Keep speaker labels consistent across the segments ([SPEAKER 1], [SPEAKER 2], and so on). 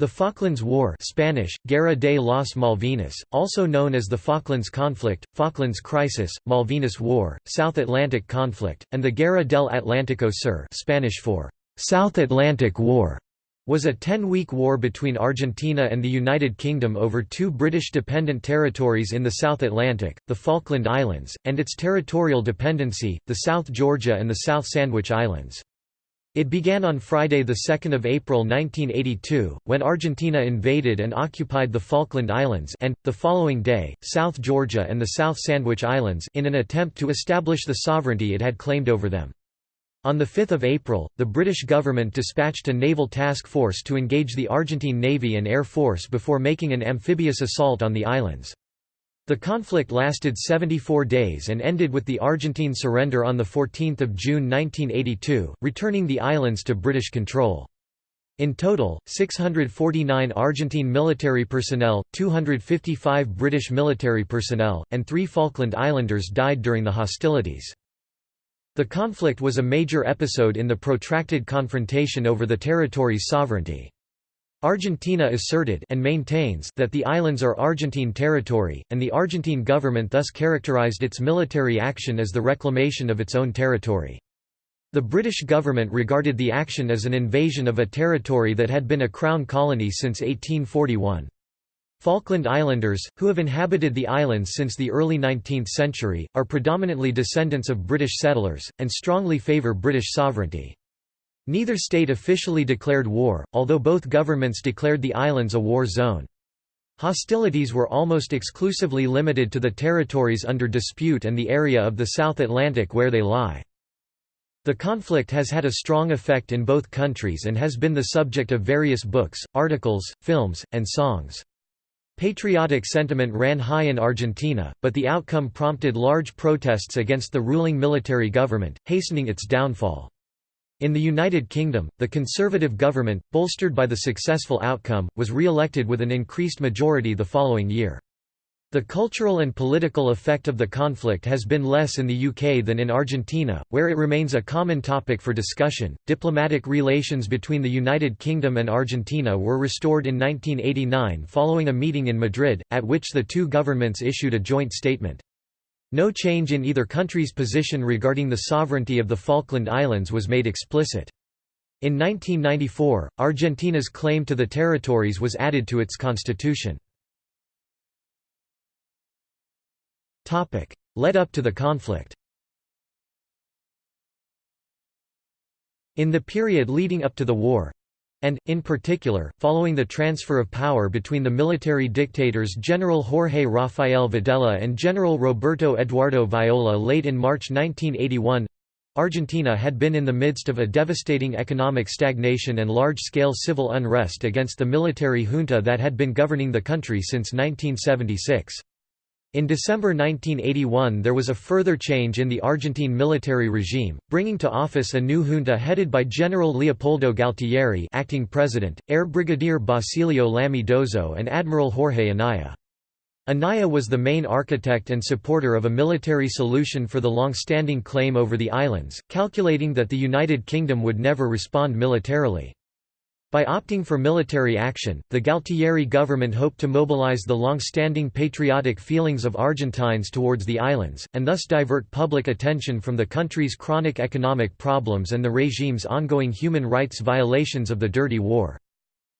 [SPEAKER 1] The Falklands War Spanish, Guerra de las Malvinas, also known as the Falklands Conflict, Falklands Crisis, Malvinas War, South Atlantic Conflict, and the Guerra del Atlántico Sur Spanish for South Atlantic War, was a ten-week war between Argentina and the United Kingdom over two British-dependent territories in the South Atlantic, the Falkland Islands, and its territorial dependency, the South Georgia and the South Sandwich Islands. It began on Friday 2 April 1982, when Argentina invaded and occupied the Falkland Islands and, the following day, South Georgia and the South Sandwich Islands in an attempt to establish the sovereignty it had claimed over them. On 5 April, the British government dispatched a naval task force to engage the Argentine Navy and Air Force before making an amphibious assault on the islands. The conflict lasted 74 days and ended with the Argentine surrender on 14 June 1982, returning the islands to British control. In total, 649 Argentine military personnel, 255 British military personnel, and three Falkland Islanders died during the hostilities. The conflict was a major episode in the protracted confrontation over the territory's sovereignty. Argentina asserted and maintains that the islands are Argentine territory, and the Argentine government thus characterized its military action as the reclamation of its own territory. The British government regarded the action as an invasion of a territory that had been a crown colony since 1841. Falkland Islanders, who have inhabited the islands since the early 19th century, are predominantly descendants of British settlers, and strongly favour British sovereignty. Neither state officially declared war, although both governments declared the islands a war zone. Hostilities were almost exclusively limited to the territories under dispute and the area of the South Atlantic where they lie. The conflict has had a strong effect in both countries and has been the subject of various books, articles, films, and songs. Patriotic sentiment ran high in Argentina, but the outcome prompted large protests against the ruling military government, hastening its downfall. In the United Kingdom, the Conservative government, bolstered by the successful outcome, was re-elected with an increased majority the following year. The cultural and political effect of the conflict has been less in the UK than in Argentina, where it remains a common topic for discussion. Diplomatic relations between the United Kingdom and Argentina were restored in 1989 following a meeting in Madrid, at which the two governments issued a joint statement. No change in either country's position regarding the sovereignty of the Falkland Islands was made explicit. In 1994, Argentina's claim to the territories was added to its constitution. Led up to the conflict In the period leading up to the war, and, in particular, following the transfer of power between the military dictators General Jorge Rafael Videla and General Roberto Eduardo Viola late in March 1981, Argentina had been in the midst of a devastating economic stagnation and large-scale civil unrest against the military junta that had been governing the country since 1976. In December 1981 there was a further change in the Argentine military regime, bringing to office a new junta headed by General Leopoldo Galtieri acting president, Air Brigadier Basilio Lamy Dozo and Admiral Jorge Anaya. Anaya was the main architect and supporter of a military solution for the long-standing claim over the islands, calculating that the United Kingdom would never respond militarily. By opting for military action, the Galtieri government hoped to mobilize the long-standing patriotic feelings of Argentines towards the islands, and thus divert public attention from the country's chronic economic problems and the regime's ongoing human rights violations of the Dirty War.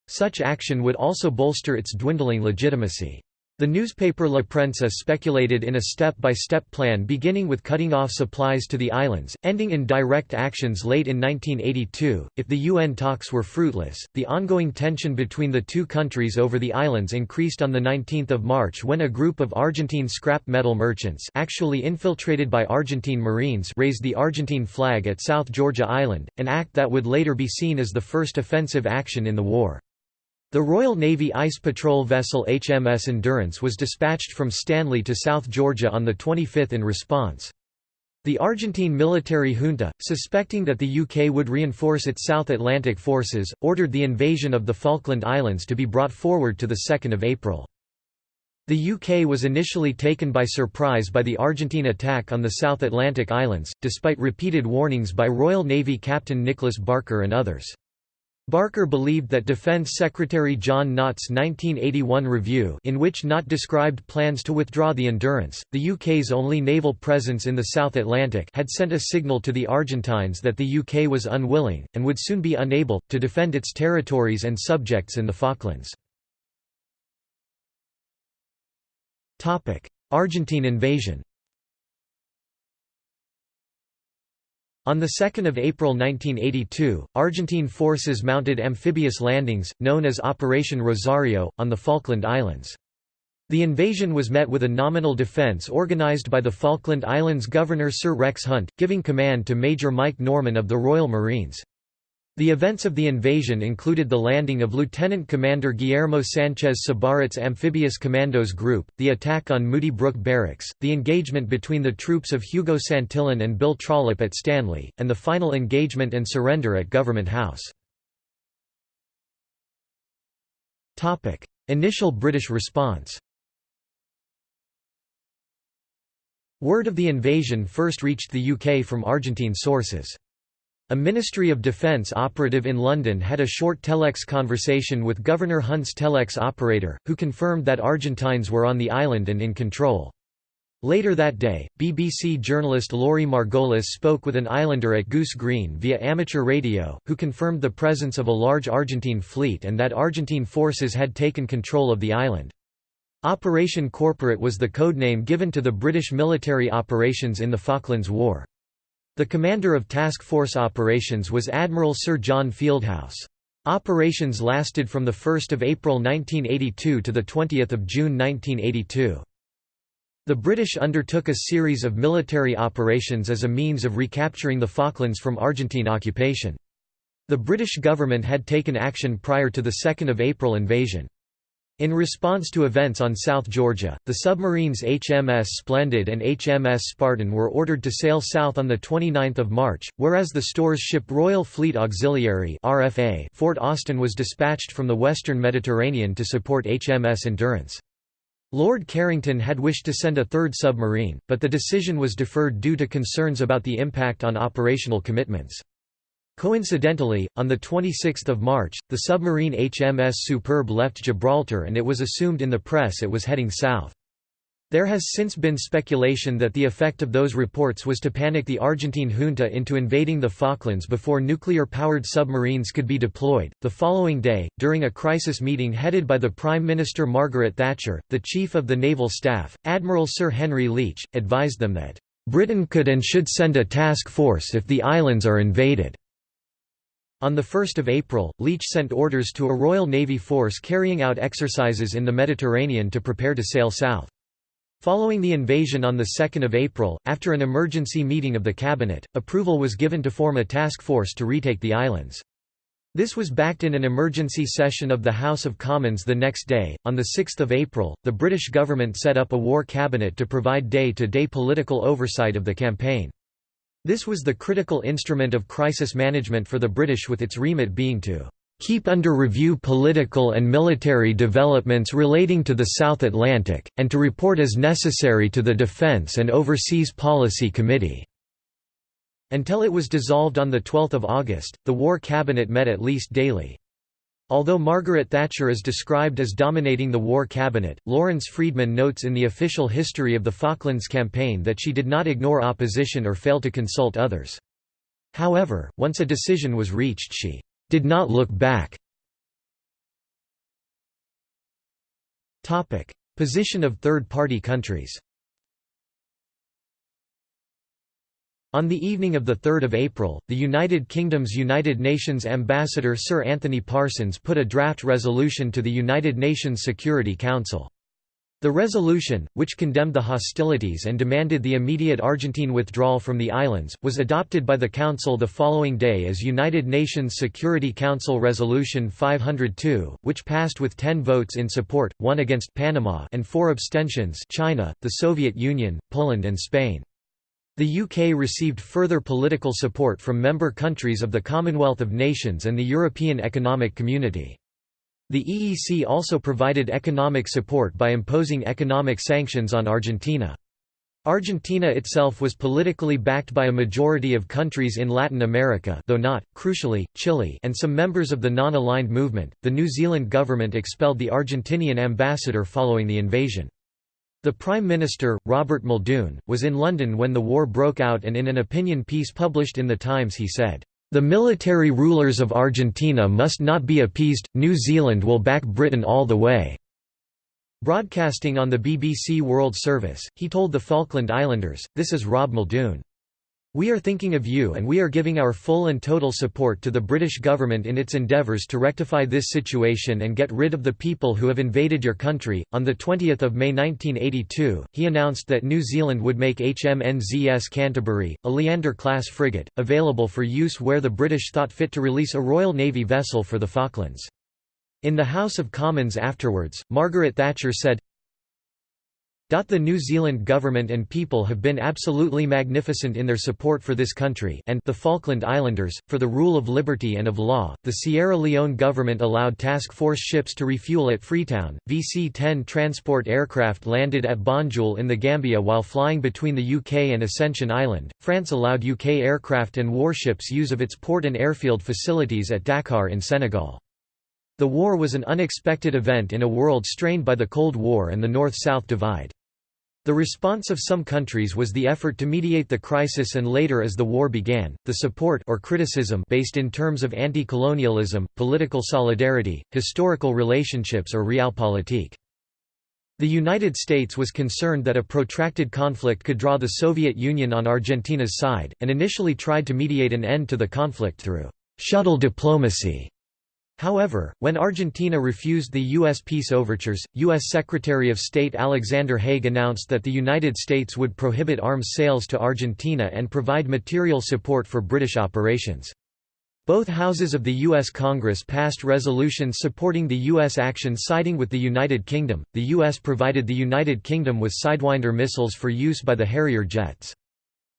[SPEAKER 1] Such action would also bolster its dwindling legitimacy. The newspaper La Prensa speculated in a step-by-step -step plan beginning with cutting off supplies to the islands, ending in direct actions late in 1982. If the UN talks were fruitless, the ongoing tension between the two countries over the islands increased on 19 March when a group of Argentine scrap metal merchants actually infiltrated by Argentine Marines raised the Argentine flag at South Georgia Island, an act that would later be seen as the first offensive action in the war. The Royal Navy ice patrol vessel HMS Endurance was dispatched from Stanley to South Georgia on the 25th in response. The Argentine military junta, suspecting that the UK would reinforce its South Atlantic forces, ordered the invasion of the Falkland Islands to be brought forward to 2 April. The UK was initially taken by surprise by the Argentine attack on the South Atlantic Islands, despite repeated warnings by Royal Navy Captain Nicholas Barker and others. Barker believed that Defense Secretary John Nott's 1981 review in which Nott described plans to withdraw the Endurance, the UK's only naval presence in the South Atlantic had sent a signal to the Argentines that the UK was unwilling, and would soon be unable, to defend its territories and subjects in the Falklands. Argentine invasion On 2 April 1982, Argentine forces mounted amphibious landings, known as Operation Rosario, on the Falkland Islands. The invasion was met with a nominal defense organized by the Falkland Islands Governor Sir Rex Hunt, giving command to Major Mike Norman of the Royal Marines. The events of the invasion included the landing of Lieutenant Commander Guillermo Sanchez Sabarret's Amphibious Commandos Group, the attack on Moody Brook Barracks, the engagement between the troops of Hugo Santillan and Bill Trollope at Stanley, and the final engagement and surrender at Government House. Initial British response Word of the invasion first reached the UK from Argentine sources. A Ministry of Defence operative in London had a short telex conversation with Governor Hunt's telex operator, who confirmed that Argentines were on the island and in control. Later that day, BBC journalist Laurie Margolis spoke with an islander at Goose Green via amateur radio, who confirmed the presence of a large Argentine fleet and that Argentine forces had taken control of the island. Operation Corporate was the codename given to the British military operations in the Falklands War. The commander of Task Force Operations was Admiral Sir John Fieldhouse. Operations lasted from 1 April 1982 to 20 June 1982. The British undertook a series of military operations as a means of recapturing the Falklands from Argentine occupation. The British government had taken action prior to the 2 April invasion. In response to events on South Georgia, the submarines HMS Splendid and HMS Spartan were ordered to sail south on 29 March, whereas the stores ship Royal Fleet Auxiliary RFA Fort Austin was dispatched from the western Mediterranean to support HMS Endurance. Lord Carrington had wished to send a third submarine, but the decision was deferred due to concerns about the impact on operational commitments. Coincidentally, on 26 March, the submarine HMS Superb left Gibraltar and it was assumed in the press it was heading south. There has since been speculation that the effect of those reports was to panic the Argentine junta into invading the Falklands before nuclear powered submarines could be deployed. The following day, during a crisis meeting headed by the Prime Minister Margaret Thatcher, the Chief of the Naval Staff, Admiral Sir Henry Leach, advised them that Britain could and should send a task force if the islands are invaded. On 1 April, Leach sent orders to a Royal Navy force carrying out exercises in the Mediterranean to prepare to sail south. Following the invasion on 2 April, after an emergency meeting of the cabinet, approval was given to form a task force to retake the islands. This was backed in an emergency session of the House of Commons the next day. On 6 April, the British government set up a war cabinet to provide day-to-day -day political oversight of the campaign. This was the critical instrument of crisis management for the British with its remit being to keep under review political and military developments relating to the South Atlantic, and to report as necessary to the Defence and Overseas Policy Committee." Until it was dissolved on 12 August, the War Cabinet met at least daily. Although Margaret Thatcher is described as dominating the war cabinet, Lawrence Freedman notes in the official history of the Falklands campaign that she did not ignore opposition or fail to consult others. However, once a decision was reached she did not look back. Position of third-party countries On the evening of 3 April, the United Kingdom's United Nations ambassador Sir Anthony Parsons put a draft resolution to the United Nations Security Council. The resolution, which condemned the hostilities and demanded the immediate Argentine withdrawal from the islands, was adopted by the Council the following day as United Nations Security Council Resolution 502, which passed with 10 votes in support, 1 against Panama and 4 abstentions China, the Soviet Union, Poland and Spain. The UK received further political support from member countries of the Commonwealth of Nations and the European Economic Community. The EEC also provided economic support by imposing economic sanctions on Argentina. Argentina itself was politically backed by a majority of countries in Latin America though not, crucially, Chile and some members of the non-aligned movement. The New Zealand government expelled the Argentinian ambassador following the invasion. The Prime Minister, Robert Muldoon, was in London when the war broke out and in an opinion piece published in The Times he said, "...the military rulers of Argentina must not be appeased, New Zealand will back Britain all the way." Broadcasting on the BBC World Service, he told the Falkland Islanders, this is Rob Muldoon. We are thinking of you and we are giving our full and total support to the British government in its endeavours to rectify this situation and get rid of the people who have invaded your country. On the 20th of May 1982, he announced that New Zealand would make HMNZS Canterbury, a Leander-class frigate, available for use where the British thought fit to release a Royal Navy vessel for the Falklands. In the House of Commons afterwards, Margaret Thatcher said, the New Zealand government and people have been absolutely magnificent in their support for this country and the Falkland Islanders, for the rule of liberty and of law. The Sierra Leone government allowed task force ships to refuel at Freetown. VC-10 transport aircraft landed at Banjul in the Gambia while flying between the UK and Ascension Island. France allowed UK aircraft and warships use of its port and airfield facilities at Dakar in Senegal. The war was an unexpected event in a world strained by the Cold War and the North-South divide. The response of some countries was the effort to mediate the crisis and later as the war began, the support or criticism based in terms of anti-colonialism, political solidarity, historical relationships or realpolitik. The United States was concerned that a protracted conflict could draw the Soviet Union on Argentina's side, and initially tried to mediate an end to the conflict through «shuttle diplomacy» However, when Argentina refused the U.S. peace overtures, U.S. Secretary of State Alexander Haig announced that the United States would prohibit arms sales to Argentina and provide material support for British operations. Both houses of the U.S. Congress passed resolutions supporting the U.S. action siding with the United Kingdom. The U.S. provided the United Kingdom with Sidewinder missiles for use by the Harrier jets.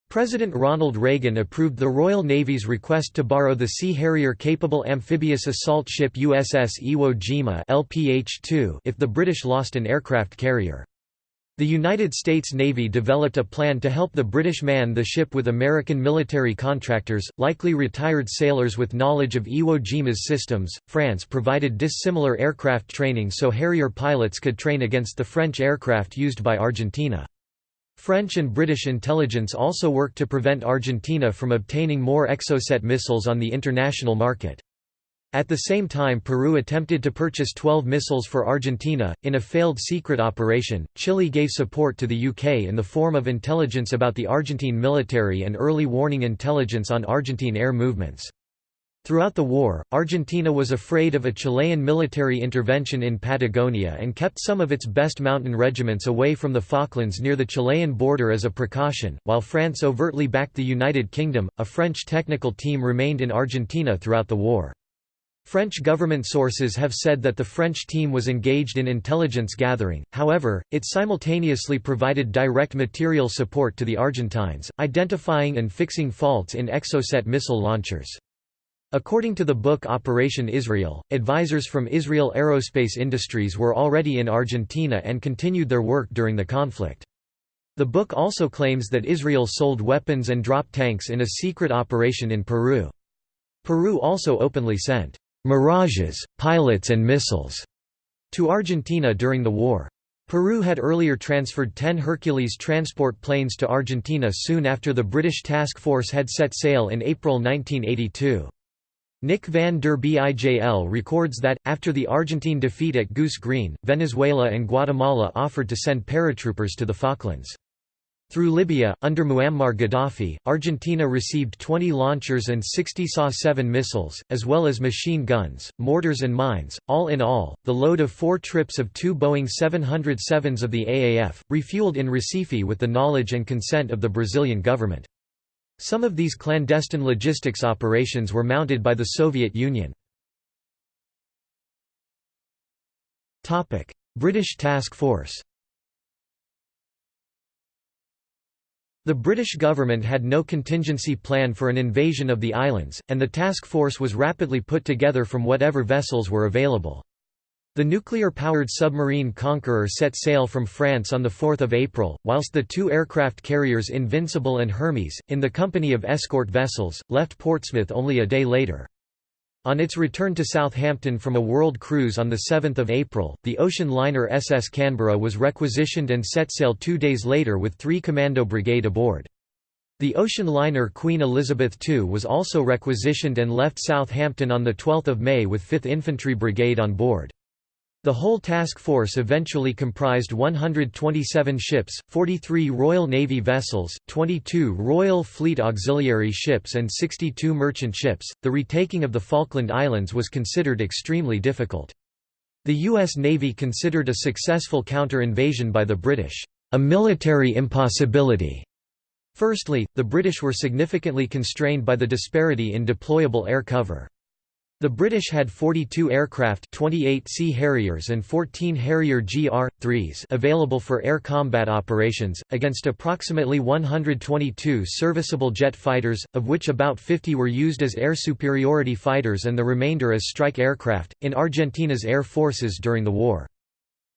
[SPEAKER 1] President Ronald Reagan approved the Royal Navy's request to borrow the Sea Harrier-capable amphibious assault ship USS Iwo Jima LPH-2 if the British lost an aircraft carrier. The United States Navy developed a plan to help the British man the ship with American military contractors, likely retired sailors with knowledge of Iwo Jima's systems. France provided dissimilar aircraft training so Harrier pilots could train against the French aircraft used by Argentina. French and British intelligence also worked to prevent Argentina from obtaining more Exocet missiles on the international market. At the same time Peru attempted to purchase 12 missiles for Argentina. In a failed secret operation, Chile gave support to the UK in the form of intelligence about the Argentine military and early warning intelligence on Argentine air movements. Throughout the war, Argentina was afraid of a Chilean military intervention in Patagonia and kept some of its best mountain regiments away from the Falklands near the Chilean border as a precaution. While France overtly backed the United Kingdom, a French technical team remained in Argentina throughout the war. French government sources have said that the French team was engaged in intelligence gathering, however, it simultaneously provided direct material support to the Argentines, identifying and fixing faults in Exocet missile launchers. According to the book Operation Israel, advisors from Israel Aerospace Industries were already in Argentina and continued their work during the conflict. The book also claims that Israel sold weapons and drop tanks in a secret operation in Peru. Peru also openly sent «mirages, pilots and missiles» to Argentina during the war. Peru had earlier transferred 10 Hercules transport planes to Argentina soon after the British task force had set sail in April 1982. Nick van der Bijl records that, after the Argentine defeat at Goose Green, Venezuela and Guatemala offered to send paratroopers to the Falklands. Through Libya, under Muammar Gaddafi, Argentina received 20 launchers and 60 SA-7 missiles, as well as machine guns, mortars and mines. All in all, the load of four trips of two Boeing 707s of the AAF, refueled in Recife with the knowledge and consent of the Brazilian government. Some of these clandestine logistics operations were mounted by the Soviet Union. British Task Force The British government had no contingency plan for an invasion of the islands, and the task force was rapidly put together from whatever vessels were available. The nuclear-powered submarine Conqueror set sail from Faslane on 4 April, whilst the two aircraft carriers Invincible and Hermes, in the company of escort vessels, left Portsmouth only a day later. On its return to Southampton from a world cruise on 7 April, the ocean liner SS Canberra was requisitioned and set sail two days later with three commando brigade aboard. The ocean liner Queen Elizabeth II was also requisitioned and left Southampton on 12 May with 5th Infantry Brigade on board. The whole task force eventually comprised 127 ships, 43 Royal Navy vessels, 22 Royal Fleet auxiliary ships, and 62 merchant ships. The retaking of the Falkland Islands was considered extremely difficult. The U.S. Navy considered a successful counter-invasion by the British a military impossibility Firstly, the British were significantly constrained by the disparity in deployable air cover. The British had 42 aircraft 28 Sea Harriers and 14 Harrier GR-3s available for air combat operations, against approximately 122 serviceable jet fighters, of which about 50 were used as air superiority fighters and the remainder as strike aircraft, in Argentina's air forces during the war.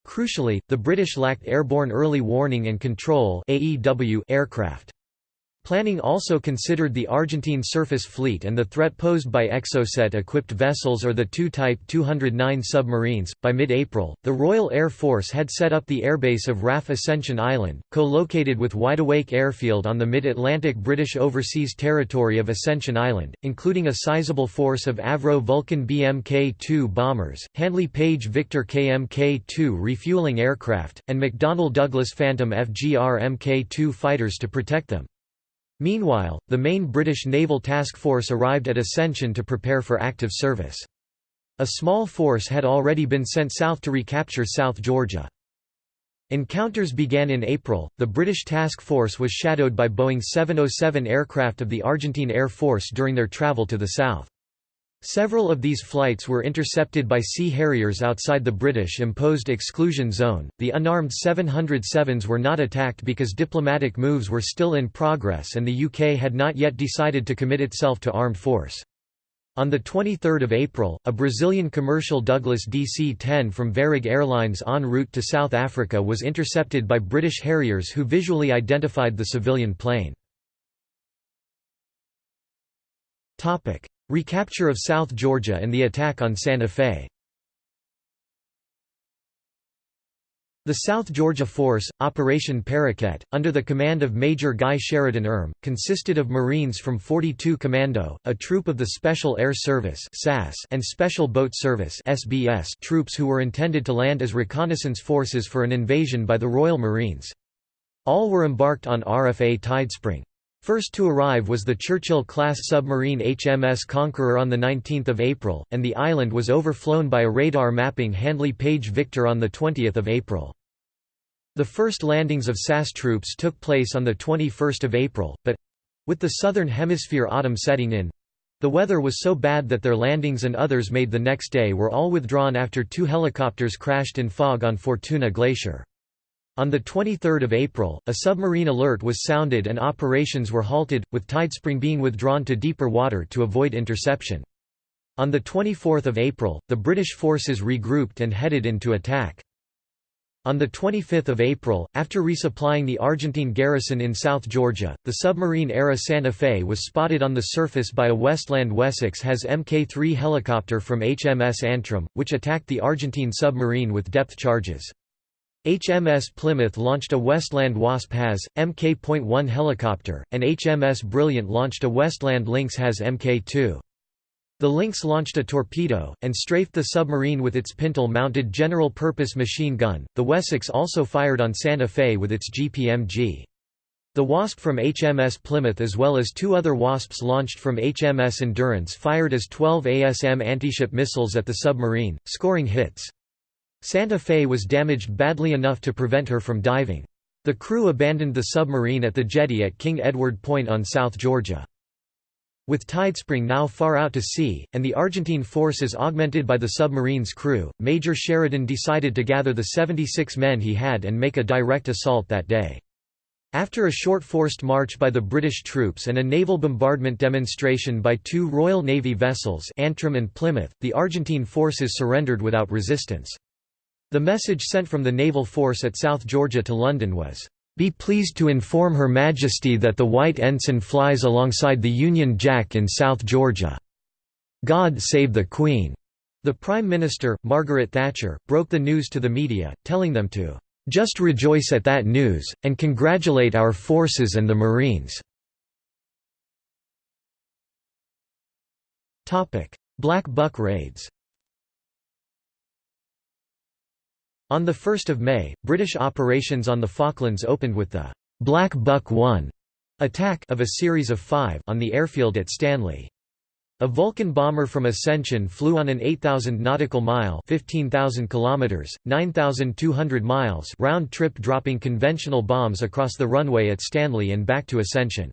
[SPEAKER 1] Crucially, the British lacked airborne early warning and control aircraft. Planning also considered the Argentine surface fleet and the threat posed by Exocet-equipped vessels or the two Type 209 submarines. By mid-April, the Royal Air Force had set up the airbase of RAF Ascension Island, co-located with Wideawake Airfield on the mid-Atlantic British Overseas Territory of Ascension Island, including a sizable force of Avro Vulcan BMK-2 bombers, Handley Page Victor KMK-2 refueling aircraft, and McDonnell Douglas Phantom FGR Mk-2 fighters to protect them. Meanwhile, the main British naval task force arrived at Ascension to prepare for active service. A small force had already been sent south to recapture South Georgia. Encounters began in April. The British task force was shadowed by Boeing 707 aircraft of the Argentine Air Force during their travel to the south. Several of these flights were intercepted by Sea Harriers outside the British-imposed exclusion zone. The unarmed 707s were not attacked because diplomatic moves were still in progress and the UK had not yet decided to commit itself to armed force. On 23 April, a Brazilian commercial Douglas DC-10 from Varig Airlines en route to South Africa was intercepted by British Harriers who visually identified the civilian plane. Recapture of South Georgia and the attack on Santa Fe The South Georgia Force, Operation Parakeet, under the command of Major Guy Sheridan Erm, consisted of Marines from 42 Commando, a troop of the Special Air Service and Special Boat Service troops who were intended to land as reconnaissance forces for an invasion by the Royal Marines. All were embarked on RFA Tidespring. First to arrive was the Churchill-class submarine HMS Conqueror on 19 April, and the island was overflown by a radar mapping Handley Page Victor on 20 April. The first landings of SAS troops took place on 21 April, but—with the southern hemisphere autumn setting in—the weather was so bad that their landings and others made the next day were all withdrawn after two helicopters crashed in fog on Fortuna Glacier. On 23 April, a submarine alert was sounded and operations were halted, with Tidespring being withdrawn to deeper water to avoid interception. On 24 April, the British forces regrouped and headed into attack. On 25 April, after resupplying the Argentine garrison in South Georgia, the submarine-ARA Santa Fe was spotted on the surface by a Westland Wessex HAS Mk-3 helicopter from HMS Antrim, which attacked the Argentine submarine with depth charges. HMS Plymouth launched a Westland Wasp HAS, Mk.1 helicopter, and HMS Brilliant launched a Westland Lynx HAS Mk2. The Lynx launched a torpedo, and strafed the submarine with its pintle-mounted general-purpose machine gun. The Wessex also fired on Santa Fe with its GPMG. The Wasp from HMS Plymouth as well as two other Wasps launched from HMS Endurance fired as 12 ASM antiship missiles at the submarine, scoring hits. Santa Fe was damaged badly enough to prevent her from diving. The crew abandoned the submarine at the jetty at King Edward Point on South Georgia. With Tidespring now far out to sea, and the Argentine forces augmented by the submarine's crew, Major Sheridan decided to gather the 76 men he had and make a direct assault that day. After a short forced march by the British troops and a naval bombardment demonstration by two Royal Navy vessels Antrim and Plymouth, the Argentine forces surrendered without resistance. The message sent from the naval force at South Georgia to London was, "...be pleased to inform Her Majesty that the white ensign flies alongside the Union Jack in South Georgia. God save the Queen." The Prime Minister, Margaret Thatcher, broke the news to the media, telling them to, "...just rejoice at that news, and congratulate our forces and the Marines." Black Buck raids On 1 May, British operations on the Falklands opened with the «Black Buck 1» attack of a series of five on the airfield at Stanley. A Vulcan bomber from Ascension flew on an 8,000 nautical mile 15,000 kilometers, 9,200 miles round trip dropping conventional bombs across the runway at Stanley and back to Ascension.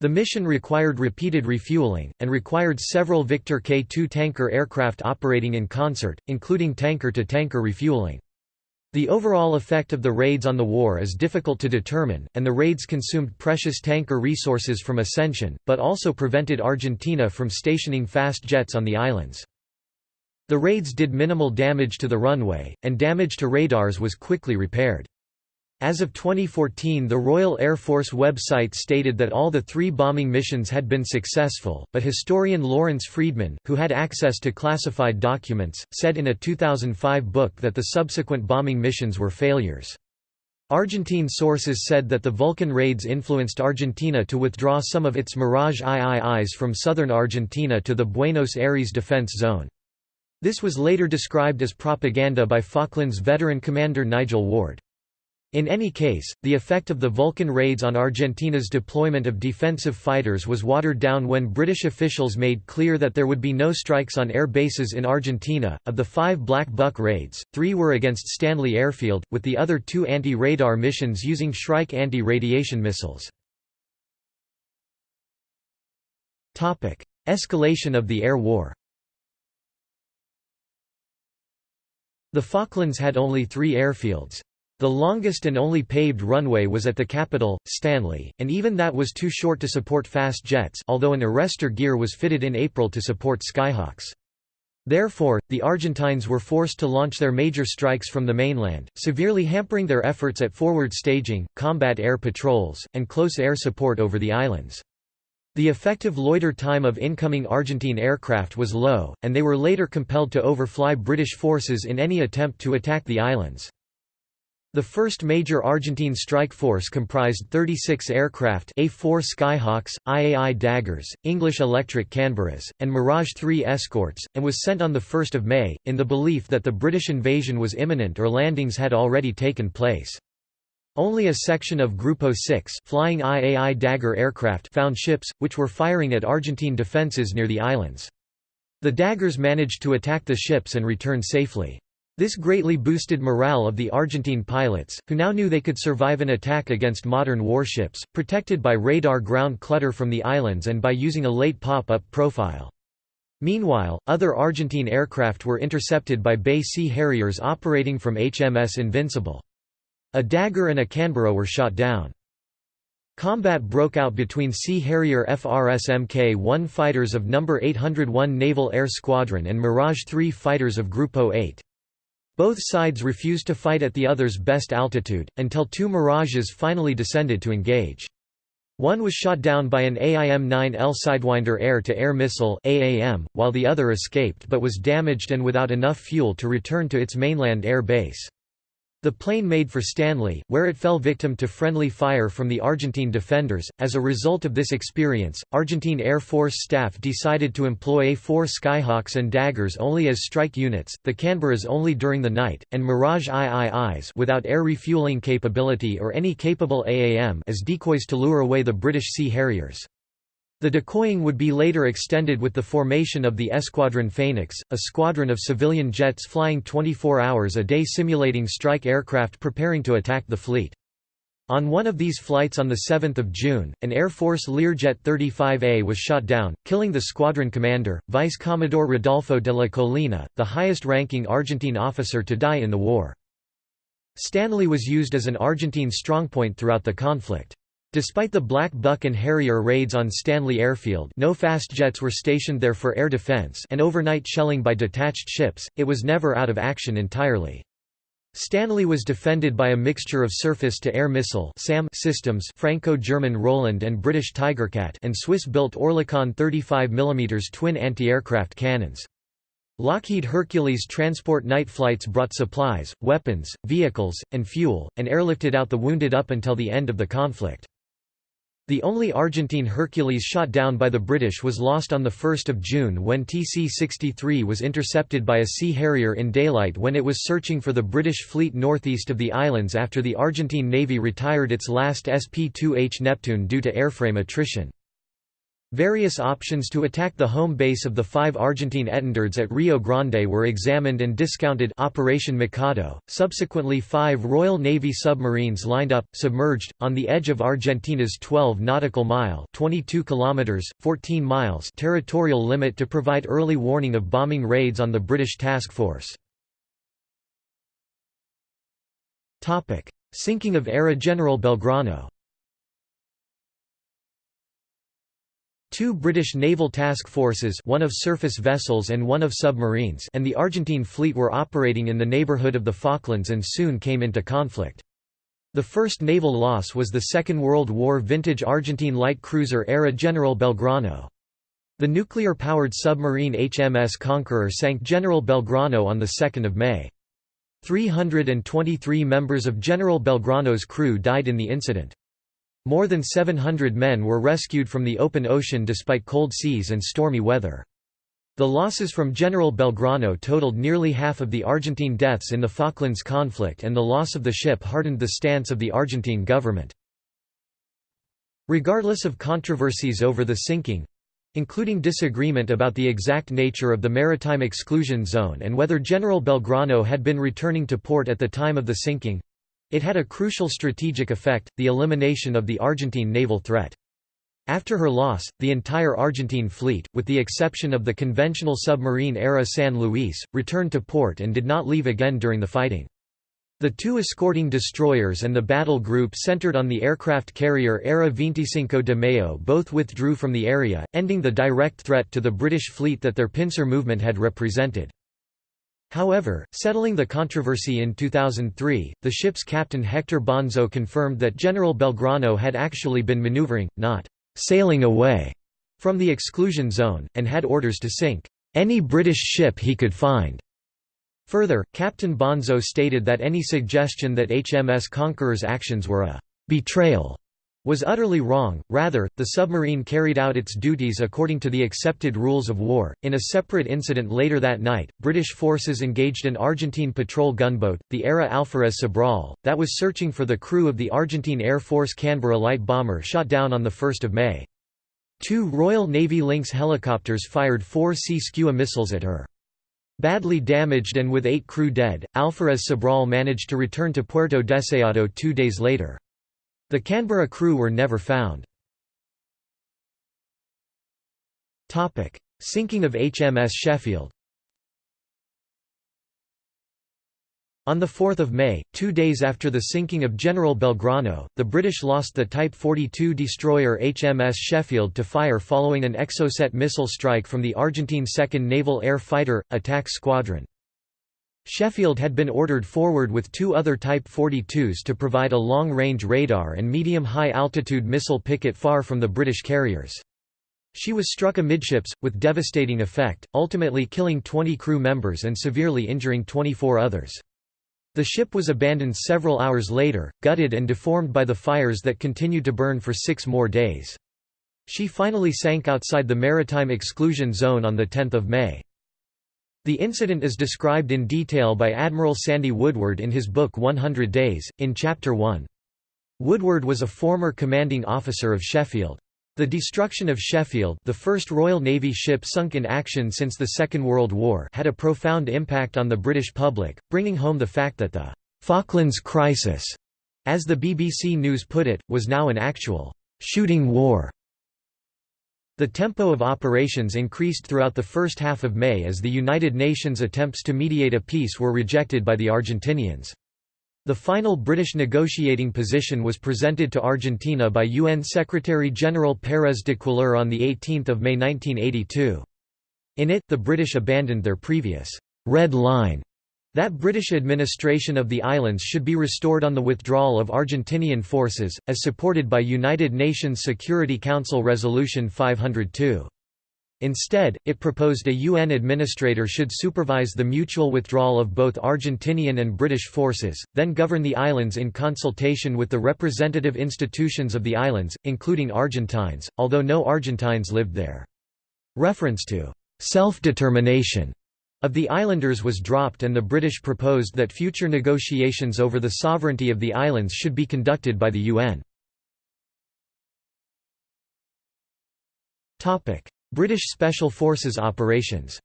[SPEAKER 1] The mission required repeated refueling, and required several Victor K-2 tanker aircraft operating in concert, including tanker-to-tanker -tanker refueling. The overall effect of the raids on the war is difficult to determine, and the raids consumed precious tanker resources from Ascension, but also prevented Argentina from stationing fast jets on the islands. The raids did minimal damage to the runway, and damage to radars was quickly repaired. As of 2014 the Royal Air Force website stated that all the three bombing missions had been successful, but historian Lawrence Freedman, who had access to classified documents, said in a 2005 book that the subsequent bombing missions were failures. Argentine sources said that the Vulcan raids influenced Argentina to withdraw some of its Mirage IIIs from southern Argentina to the Buenos Aires defense zone. This was later described as propaganda by Falklands veteran commander Nigel Ward. In any case, the effect of the Vulcan raids on Argentina's deployment of defensive fighters was watered down when British officials made clear that there would be no strikes on air bases in Argentina. Of the five Black Buck raids, three were against Stanley Airfield, with the other two anti radar missions using Shrike anti radiation missiles. Escalation of the air war The Falklands had only three airfields. The longest and only paved runway was at the capital, Stanley, and even that was too short to support fast jets although an arrestor gear was fitted in April to support Skyhawks. Therefore, the Argentines were forced to launch their major strikes from the mainland, severely hampering their efforts at forward staging, combat air patrols, and close air support over the islands. The effective loiter time of incoming Argentine aircraft was low, and they were later compelled to overfly British forces in any attempt to attack the islands. The first major Argentine strike force comprised 36 aircraft A-4 Skyhawks, IAI Daggers, English Electric Canberras, and Mirage 3 escorts, and was sent on 1 May, in the belief that the British invasion was imminent or landings had already taken place. Only a section of Grupo 6 flying IAI Dagger aircraft found ships, which were firing at Argentine defences near the islands. The Daggers managed to attack the ships and return safely. This greatly boosted morale of the Argentine pilots, who now knew they could survive an attack against modern warships, protected by radar ground clutter from the islands and by using a late pop-up profile. Meanwhile, other Argentine aircraft were intercepted by BAE Sea Harriers operating from HMS Invincible. A Dagger and a Canberra were shot down. Combat broke out between Sea Harrier FRS Mk-1 fighters of No. 801 Naval Air Squadron and Mirage 3 fighters of Grupo 8. Both sides refused to fight at the other's best altitude, until two Mirages finally descended to engage. One was shot down by an AIM-9L Sidewinder air-to-air -air missile AAM, while the other escaped but was damaged and without enough fuel to return to its mainland air base. The plane made for Stanley, where it fell victim to friendly fire from the Argentine defenders. As a result of this experience, Argentine Air Force staff decided to employ A-4 Skyhawks and Daggers only as strike units, the Canberras only during the night, and Mirage IIIs without air refueling capability or any capable AAM as decoys to lure away the British Sea Harriers. The decoying would be later extended with the formation of the Esquadron Phoenix, a squadron of civilian jets flying 24 hours a day simulating strike aircraft preparing to attack the fleet. On one of these flights on 7 June, an Air Force Learjet 35A was shot down, killing the squadron commander, Vice Commodore Rodolfo de la Colina, the highest-ranking Argentine officer to die in the war. Stanley was used as an Argentine strongpoint throughout the conflict. Despite the Black Buck and Harrier raids on Stanley Airfield no fast jets were stationed there for air defense and overnight shelling by detached ships, it was never out of action entirely. Stanley was defended by a mixture of surface-to-air missile SAM systems Franco-German Roland and British Tigercat and Swiss-built Oerlikon 35 mm twin anti-aircraft cannons. Lockheed Hercules transport night flights brought supplies, weapons, vehicles, and fuel, and airlifted out the wounded up until the end of the conflict. The only Argentine Hercules shot down by the British was lost on 1 June when TC-63 was intercepted by a Sea Harrier in daylight when it was searching for the British fleet northeast of the islands after the Argentine Navy retired its last SP-2H Neptune due to airframe attrition. Various options to attack the home base of the five Argentine étendards at Rio Grande were examined and discounted Operation Mikado. Subsequently five Royal Navy submarines lined up, submerged, on the edge of Argentina's 12 nautical mile 22 kilometers, 14 miles territorial limit to provide early warning of bombing raids on the British task force. Sinking of ARA General Belgrano Two British naval task forces one of surface vessels and one of submarines and the Argentine fleet were operating in the neighbourhood of the Falklands and soon came into conflict. The first naval loss was the Second World War vintage Argentine light cruiser ARA General Belgrano. The nuclear-powered submarine HMS Conqueror sank General Belgrano on 2 May. 323 members of General Belgrano's crew died in the incident. More than 700 men were rescued from the open ocean despite cold seas and stormy weather. The losses from General Belgrano totaled nearly half of the Argentine deaths in the Falklands conflict and the loss of the ship hardened the stance of the Argentine government. Regardless of controversies over the sinking, including disagreement about the exact nature of the maritime exclusion zone and whether General Belgrano had been returning to port at the time of the sinking, it had a crucial strategic effect, the elimination of the Argentine naval threat. After her loss, the entire Argentine fleet, with the exception of the conventional submarine ARA San Luis, returned to port and did not leave again during the fighting. The two escorting destroyers and the battle group centered on the aircraft carrier ARA 25 de Mayo both withdrew from the area, ending the direct threat to the British fleet that their pincer movement had represented. However, settling the controversy in 2003, the ship's captain Hector Bonzo confirmed that General Belgrano had actually been maneuvering, not «sailing away» from the exclusion zone, and had orders to sink «any British ship he could find». Further, Captain Bonzo stated that any suggestion that HMS Conqueror's actions were a «betrayal» was utterly wrong, rather, the submarine carried out its duties according to the accepted rules of war. In a separate incident later that night, British forces engaged an Argentine patrol gunboat, the ARA Alferez Sobral, that was searching for the crew of the Argentine Air Force Canberra light bomber shot down on 1 May. Two Royal Navy Lynx helicopters fired four Sea Skua missiles at her. Badly damaged and with eight crew dead, Alferez Sobral managed to return to Puerto Deseado two days later. The Canberra crew were never found. Sinking of HMS Sheffield On 4 May, two days after the sinking of General Belgrano, the British lost the Type 42 destroyer HMS Sheffield to fire following an Exocet missile strike from the Argentine 2nd Naval Air Fighter, Attack Squadron. Sheffield had been ordered forward with two other Type 42s to provide a long-range radar and medium-high altitude missile picket far from the British carriers. She was struck amidships, with devastating effect, ultimately killing 20 crew members and severely injuring 24 others. The ship was abandoned several hours later, gutted and deformed by the fires that continued to burn for six more days. She finally sank outside the maritime exclusion zone on 10 May. The incident is described in detail by Admiral Sandy Woodward in his book 100 Days, in Chapter 1. Woodward was a former commanding officer of Sheffield. The destruction of Sheffield the first Royal Navy ship sunk in action since the Second World War had a profound impact on the British public, bringing home the fact that the «Falklands crisis», as the BBC News put it, was now an actual «shooting war» The tempo of operations increased throughout the first half of May as the United Nations attempts to mediate a peace were rejected by the Argentinians. The final British negotiating position was presented to Argentina by UN Secretary-General Pérez de Cuéllar on 18 May 1982. In it, the British abandoned their previous «red line» That British administration of the islands should be restored on the withdrawal of Argentinian forces, as supported by United Nations Security Council Resolution 502. Instead, it proposed a UN administrator should supervise the mutual withdrawal of both Argentinian and British forces, then govern the islands in consultation with the representative institutions of the islands, including Argentines, although no Argentines lived there. Reference to self-determination of the islanders was dropped and the British proposed that future negotiations over the sovereignty of the islands should be conducted by the UN. British Special Forces operations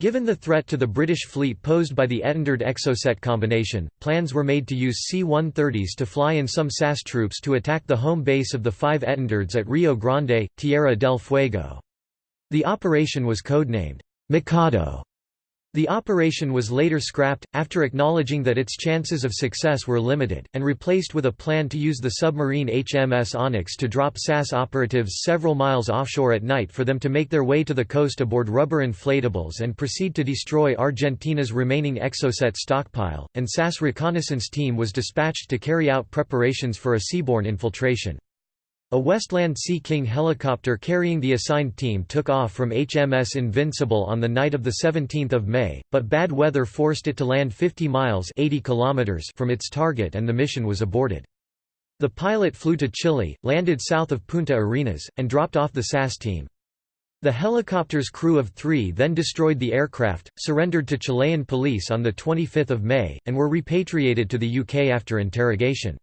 [SPEAKER 1] Given the threat to the British fleet posed by the Etendard Exocet combination, plans were made to use C-130s to fly in some SAS troops to attack the home base of the five Etendards at Rio Grande, Tierra del Fuego. The operation was codenamed Mikado the operation was later scrapped, after acknowledging that its chances of success were limited, and replaced with a plan to use the submarine HMS Onyx to drop SAS operatives several miles offshore at night for them to make their way to the coast aboard rubber inflatables and proceed to destroy Argentina's remaining Exocet stockpile, and SAS reconnaissance team was dispatched to carry out preparations for a seaborne infiltration. A Westland Sea King helicopter carrying the assigned team took off from HMS Invincible on the night of 17 May, but bad weather forced it to land 50 miles 80 kilometers from its target and the mission was aborted. The pilot flew to Chile, landed south of Punta Arenas, and dropped off the SAS team. The helicopter's crew of three then destroyed the aircraft, surrendered to Chilean police on 25 May, and were repatriated to the UK after interrogation.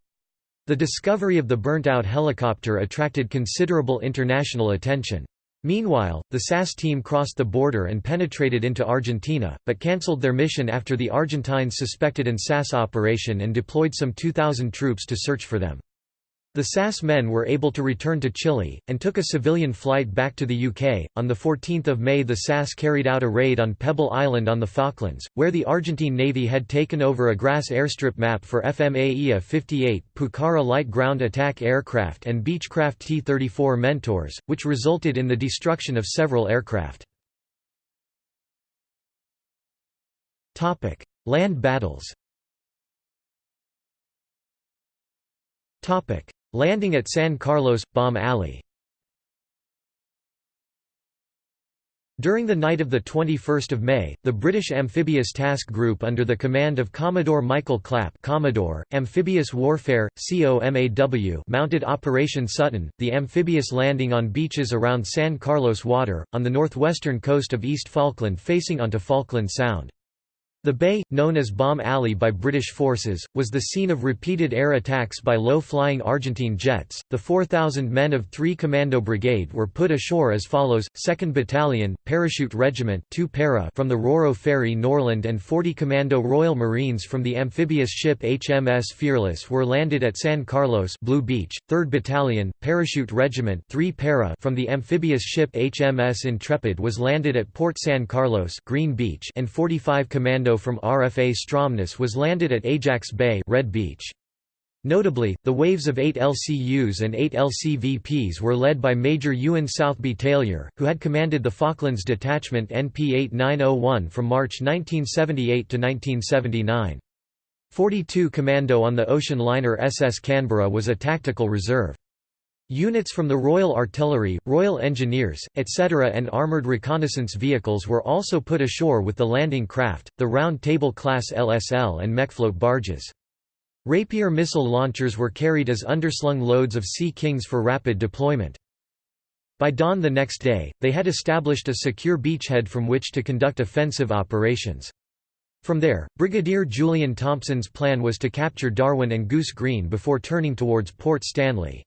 [SPEAKER 1] The discovery of the burnt-out helicopter attracted considerable international attention. Meanwhile, the SAS team crossed the border and penetrated into Argentina, but cancelled their mission after the Argentines suspected an SAS operation and deployed some 2,000 troops to search for them. The SAS men were able to return to Chile, and took a civilian flight back to the UK. On 14 May the SAS carried out a raid on Pebble Island on the Falklands, where the Argentine Navy had taken over a grass airstrip map for FMA IA 58 Pucara light ground attack aircraft and Beechcraft T-34 Mentors, which resulted in the destruction of several aircraft. Land battles Landing at San Carlos – Bomb Alley During the night of 21 May, the British Amphibious Task Group under the command of Commodore Michael Clapp Commodore, Amphibious Warfare, COMAW mounted Operation Sutton, the amphibious landing on beaches around San Carlos Water, on the northwestern coast of East Falkland facing onto Falkland Sound. The bay, known as Bomb Alley by British forces, was the scene of repeated air attacks by low-flying Argentine jets. The 4,000 men of 3 Commando Brigade were put ashore as follows: 2nd Battalion, Parachute Regiment 2 para from the Roro Ferry Norland and 40 Commando Royal Marines from the amphibious ship HMS Fearless were landed at San Carlos Blue Beach. 3rd Battalion, Parachute Regiment 3 para from the amphibious ship HMS Intrepid was landed at Port San Carlos Green Beach and 45 Commando from RFA Stromness was landed at Ajax Bay Red Beach. Notably, the waves of eight LCUs and eight LCVPs were led by Major Ewen Southby-Tailyour, who had commanded the Falklands Detachment NP 8901 from March 1978 to 1979. 42 Commando on the ocean liner SS Canberra was a tactical reserve. Units from the Royal Artillery, Royal Engineers, etc. and armoured reconnaissance vehicles were also put ashore with the landing craft, the Round Table class LSL and Mexeflote barges. Rapier missile launchers were carried as underslung loads of Sea Kings for rapid deployment. By dawn the next day, they had established a secure beachhead from which to conduct offensive operations. From there, Brigadier Julian Thompson's plan was to capture Darwin and Goose Green before turning towards Port Stanley.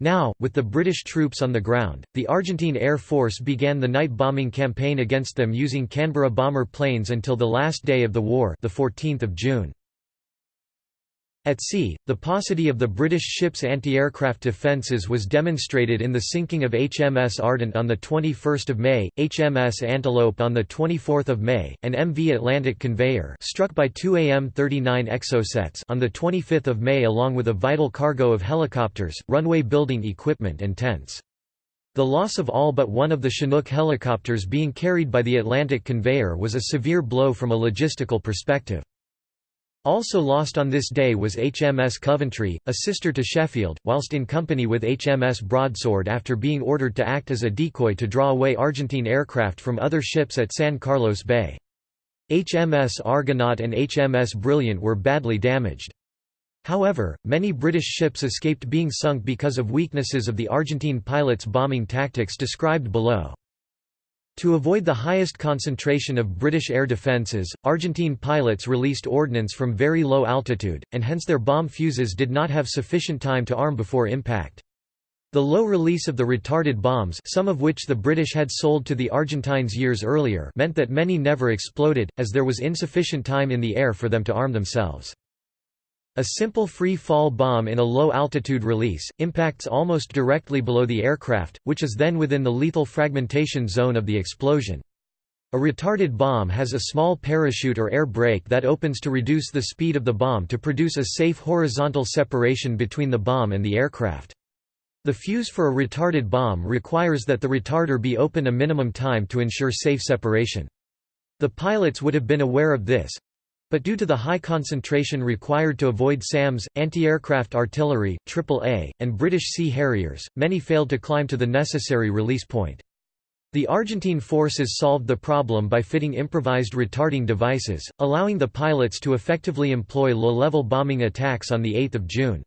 [SPEAKER 1] Now, with the British troops on the ground, the Argentine Air Force began the night bombing campaign against them using Canberra bomber planes until the last day of the war the 14th of June. At sea, the paucity of the British ship's anti-aircraft defences was demonstrated in the sinking of HMS Ardent on 21 May, HMS Antelope on 24 May, and MV Atlantic Conveyor struck by two AM-39 Exocets on 25 May along with a vital cargo of helicopters, runway building equipment and tents. The loss of all but one of the Chinook helicopters being carried by the Atlantic conveyor was a severe blow from a logistical perspective. Also lost on this day was HMS Coventry, a sister to Sheffield, whilst in company with HMS Broadsword after being ordered to act as a decoy to draw away Argentine aircraft from other ships at San Carlos Bay. HMS Argonaut and HMS Brilliant were badly damaged. However, many British ships escaped being sunk because of weaknesses of the Argentine pilots' bombing tactics described below. To avoid the highest concentration of British air defences, Argentine pilots released ordnance from very low altitude, and hence their bomb fuses did not have sufficient time to arm before impact. The low release of the retarded bombs some of which the British had sold to the Argentines years earlier meant that many never exploded, as there was insufficient time in the air for them to arm themselves. A simple free-fall bomb in a low-altitude release, impacts almost directly below the aircraft, which is then within the lethal fragmentation zone of the explosion. A retarded bomb has a small parachute or air brake that opens to reduce the speed of the bomb to produce a safe horizontal separation between the bomb and the aircraft. The fuse for a retarded bomb requires that the retarder be open a minimum time to ensure safe separation. The pilots would have been aware of this, but due to the high concentration required to avoid SAMs, anti-aircraft artillery, AAA, and British Sea Harriers, many failed to climb to the necessary release point. The Argentine forces solved the problem by fitting improvised retarding devices, allowing the pilots to effectively employ low-level bombing attacks on 8 June.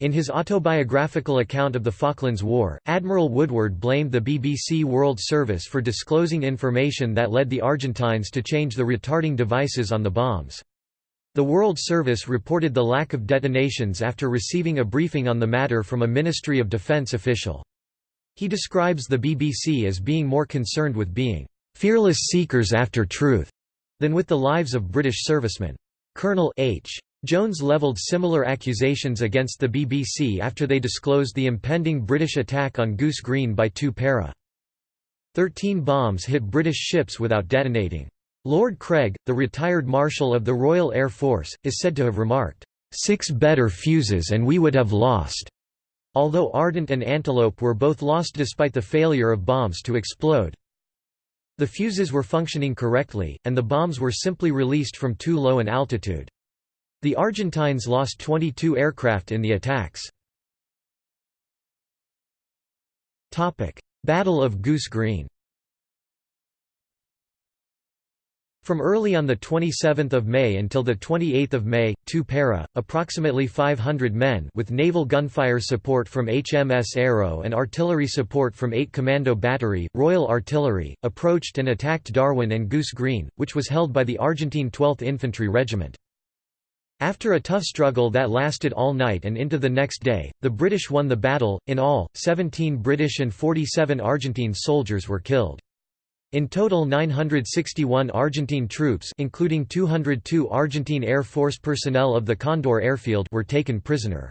[SPEAKER 1] In his autobiographical account of the Falklands War, Admiral Woodward blamed the BBC World Service for disclosing information that led the Argentines to change the retarding devices on the bombs. The World Service reported the lack of detonations after receiving a briefing on the matter from a Ministry of Defence official. He describes the BBC as being more concerned with being "...fearless seekers after truth," than with the lives of British servicemen. Colonel H. Jones levelled similar accusations against the BBC after they disclosed the impending British attack on Goose Green by 2 para. Thirteen bombs hit British ships without detonating. Lord Craig, the retired Marshal of the Royal Air Force, is said to have remarked, six better fuses and we would have lost." Although Ardent and Antelope were both lost despite the failure of bombs to explode. The fuses were functioning correctly, and the bombs were simply released from too low an altitude. The Argentines lost 22 aircraft in the attacks. Battle of Goose Green From early on 27 May until 28 May, 2 para, approximately 500 men with naval gunfire support from HMS Arrow and artillery support from 8 Commando Battery, Royal Artillery, approached and attacked Darwin and Goose Green, which was held by the Argentine 12th Infantry Regiment. After a tough struggle that lasted all night and into the next day, the British won the battle. In all, 17 British and 47 Argentine soldiers were killed. In total 961 Argentine troops including 202 Argentine Air Force personnel of the Condor airfield were taken prisoner.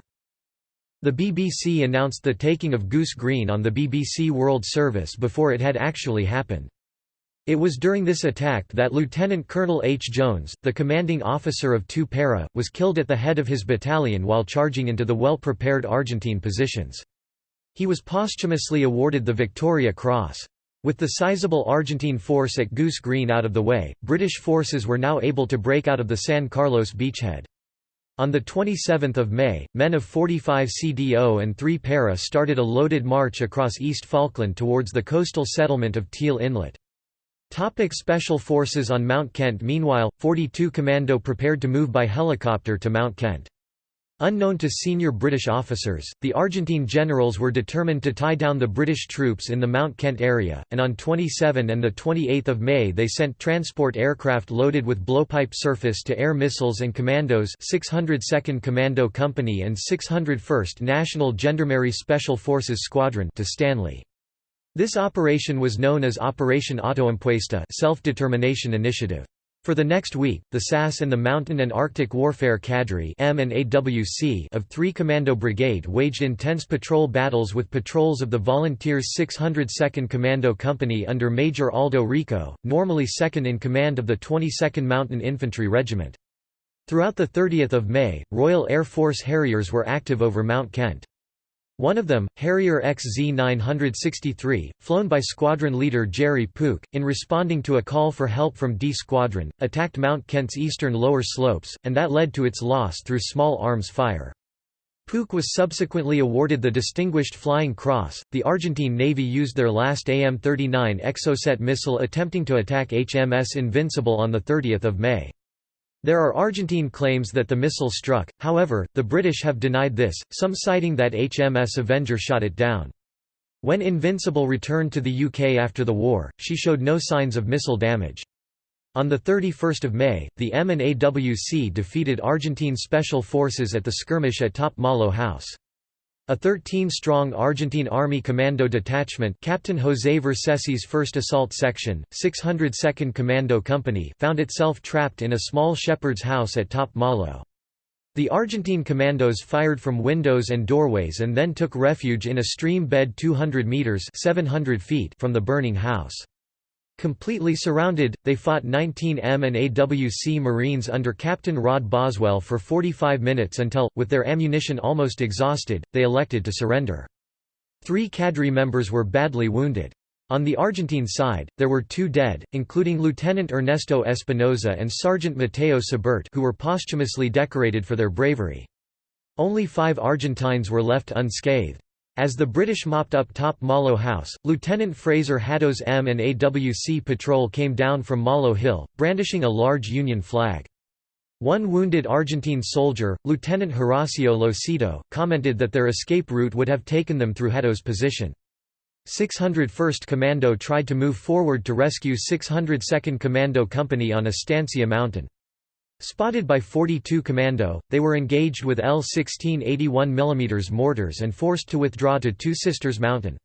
[SPEAKER 1] The BBC announced the taking of Goose Green on the BBC World Service before it had actually happened. It was during this attack that Lieutenant Colonel H. Jones, the commanding officer of 2 Para, was killed at the head of his battalion while charging into the well-prepared Argentine positions. He was posthumously awarded the Victoria Cross. With the sizable Argentine force at Goose Green out of the way, British forces were now able to break out of the San Carlos beachhead. On 27 May, men of 45 CDO and 3 Para started a loaded march across East Falkland towards the coastal settlement of Teal Inlet. Topic Special Forces on Mount Kent Meanwhile, 42 Commando prepared to move by helicopter to Mount Kent. Unknown to senior British officers, the Argentine generals were determined to tie down the British troops in the Mount Kent area, and on 27 and 28 May they sent transport aircraft loaded with blowpipe surface-to-air missiles and commandos 602nd Commando Company and 601st National Gendarmerie Special Forces Squadron to Stanley. This operation was known as Operation Autoimpuesta self-determination initiative. For the next week, the SAS and the Mountain and Arctic Warfare Cadre M and AWC of 3 Commando Brigade waged intense patrol battles with patrols of the Volunteers 602nd Commando Company under Major Aldo Rico, normally second in command of the 22nd Mountain Infantry Regiment. Throughout the 30th of May, Royal Air Force Harriers were active over Mount Kent. One of them, Harrier XZ-963, flown by squadron leader Jerry Pook, in responding to a call for help from D Squadron, attacked Mount Kent's eastern lower slopes, and that led to its loss through small arms fire. Pook was subsequently awarded the Distinguished Flying Cross. The Argentine Navy used their last AM 39 Exocet missile attempting to attack HMS Invincible on 30 May. There are Argentine claims that the missile struck, however, the British have denied this, some citing that HMS Avenger shot it down. When Invincible returned to the UK after the war, she showed no signs of missile damage. On 31 May, the M&AWC defeated Argentine Special Forces at the skirmish at Top Malo House. A 13-strong Argentine Army Commando Detachment Captain José Vercesi's 1st Assault Section, 602nd Commando Company found itself trapped in a small shepherd's house at Top Malo. The Argentine commandos fired from windows and doorways and then took refuge in a stream bed 200 metres 700 feet from the burning house. Completely surrounded, they fought 19 M and AWC Marines under Captain Rod Boswell for 45 minutes until, with their ammunition almost exhausted, they elected to surrender. Three cadre members were badly wounded. On the Argentine side, there were two dead, including Lieutenant Ernesto Espinosa and Sergeant Mateo Sbert who were posthumously decorated for their bravery. Only five Argentines were left unscathed. As the British mopped up Top Malo House, Lieutenant Fraser Haddow's M and AWC patrol came down from Malo Hill, brandishing a large Union flag. One wounded Argentine soldier, Lieutenant Horacio Losito, commented that their escape route would have taken them through Haddow's position. 601st Commando tried to move forward to rescue 602nd Commando Company on Estancia Mountain. Spotted by 42 Commando, they were engaged with L-16 81 mm mortars and forced to withdraw to Two Sisters Mountain.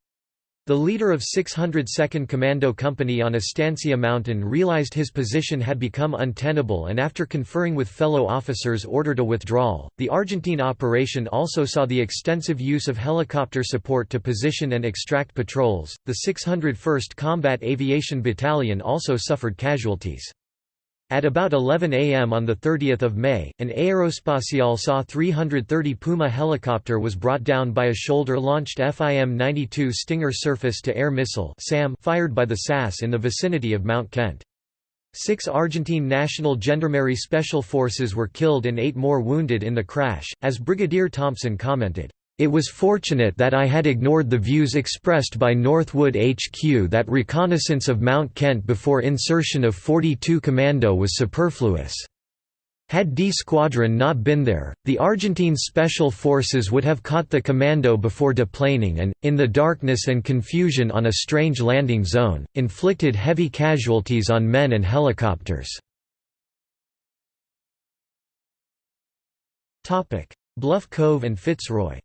[SPEAKER 1] The leader of 602nd Commando Company on Estancia Mountain realized his position had become untenable and after conferring with fellow officers ordered a withdrawal. The Argentine operation also saw the extensive use of helicopter support to position and extract patrols. The 601st Combat Aviation Battalion also suffered casualties. At about 11 am on 30 May, an Aerospatiale SA 330 Puma helicopter was brought down by a shoulder-launched FIM-92 Stinger surface-to-air missile fired by the SAS in the vicinity of Mount Kent. Six Argentine National Gendarmerie Special Forces were killed and eight more wounded in the crash, as Brigadier Thompson commented. It was fortunate that I had ignored the views expressed by Northwood HQ that reconnaissance of Mount Kent before insertion of 42 Commando was superfluous. Had D Squadron not been there, the Argentine Special Forces would have caught the commando before deplaning and, in the darkness and confusion on a strange landing zone, inflicted heavy casualties on men and helicopters. Bluff Cove and Fitzroy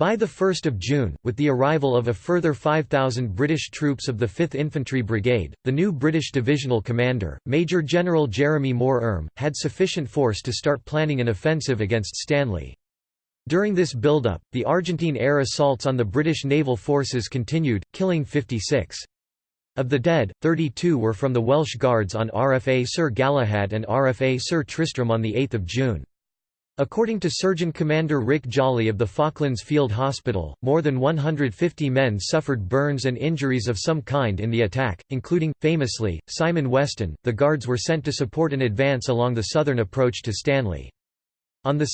[SPEAKER 1] By 1 June, with the arrival of a further 5,000 British troops of the 5th Infantry Brigade, the new British divisional commander, Major General Jeremy Moore RM, had sufficient force to start planning an offensive against Stanley. During this build-up, the Argentine air assaults on the British naval forces continued, killing 56. Of the dead, 32 were from the Welsh Guards on RFA Sir Galahad and RFA Sir Tristram on 8 June. According to Surgeon Commander Rick Jolly of the Falklands Field Hospital, more than 150 men suffered burns and injuries of some kind in the attack, including, famously, Simon Weston. The Guards were sent to support an advance along the southern approach to Stanley. On 2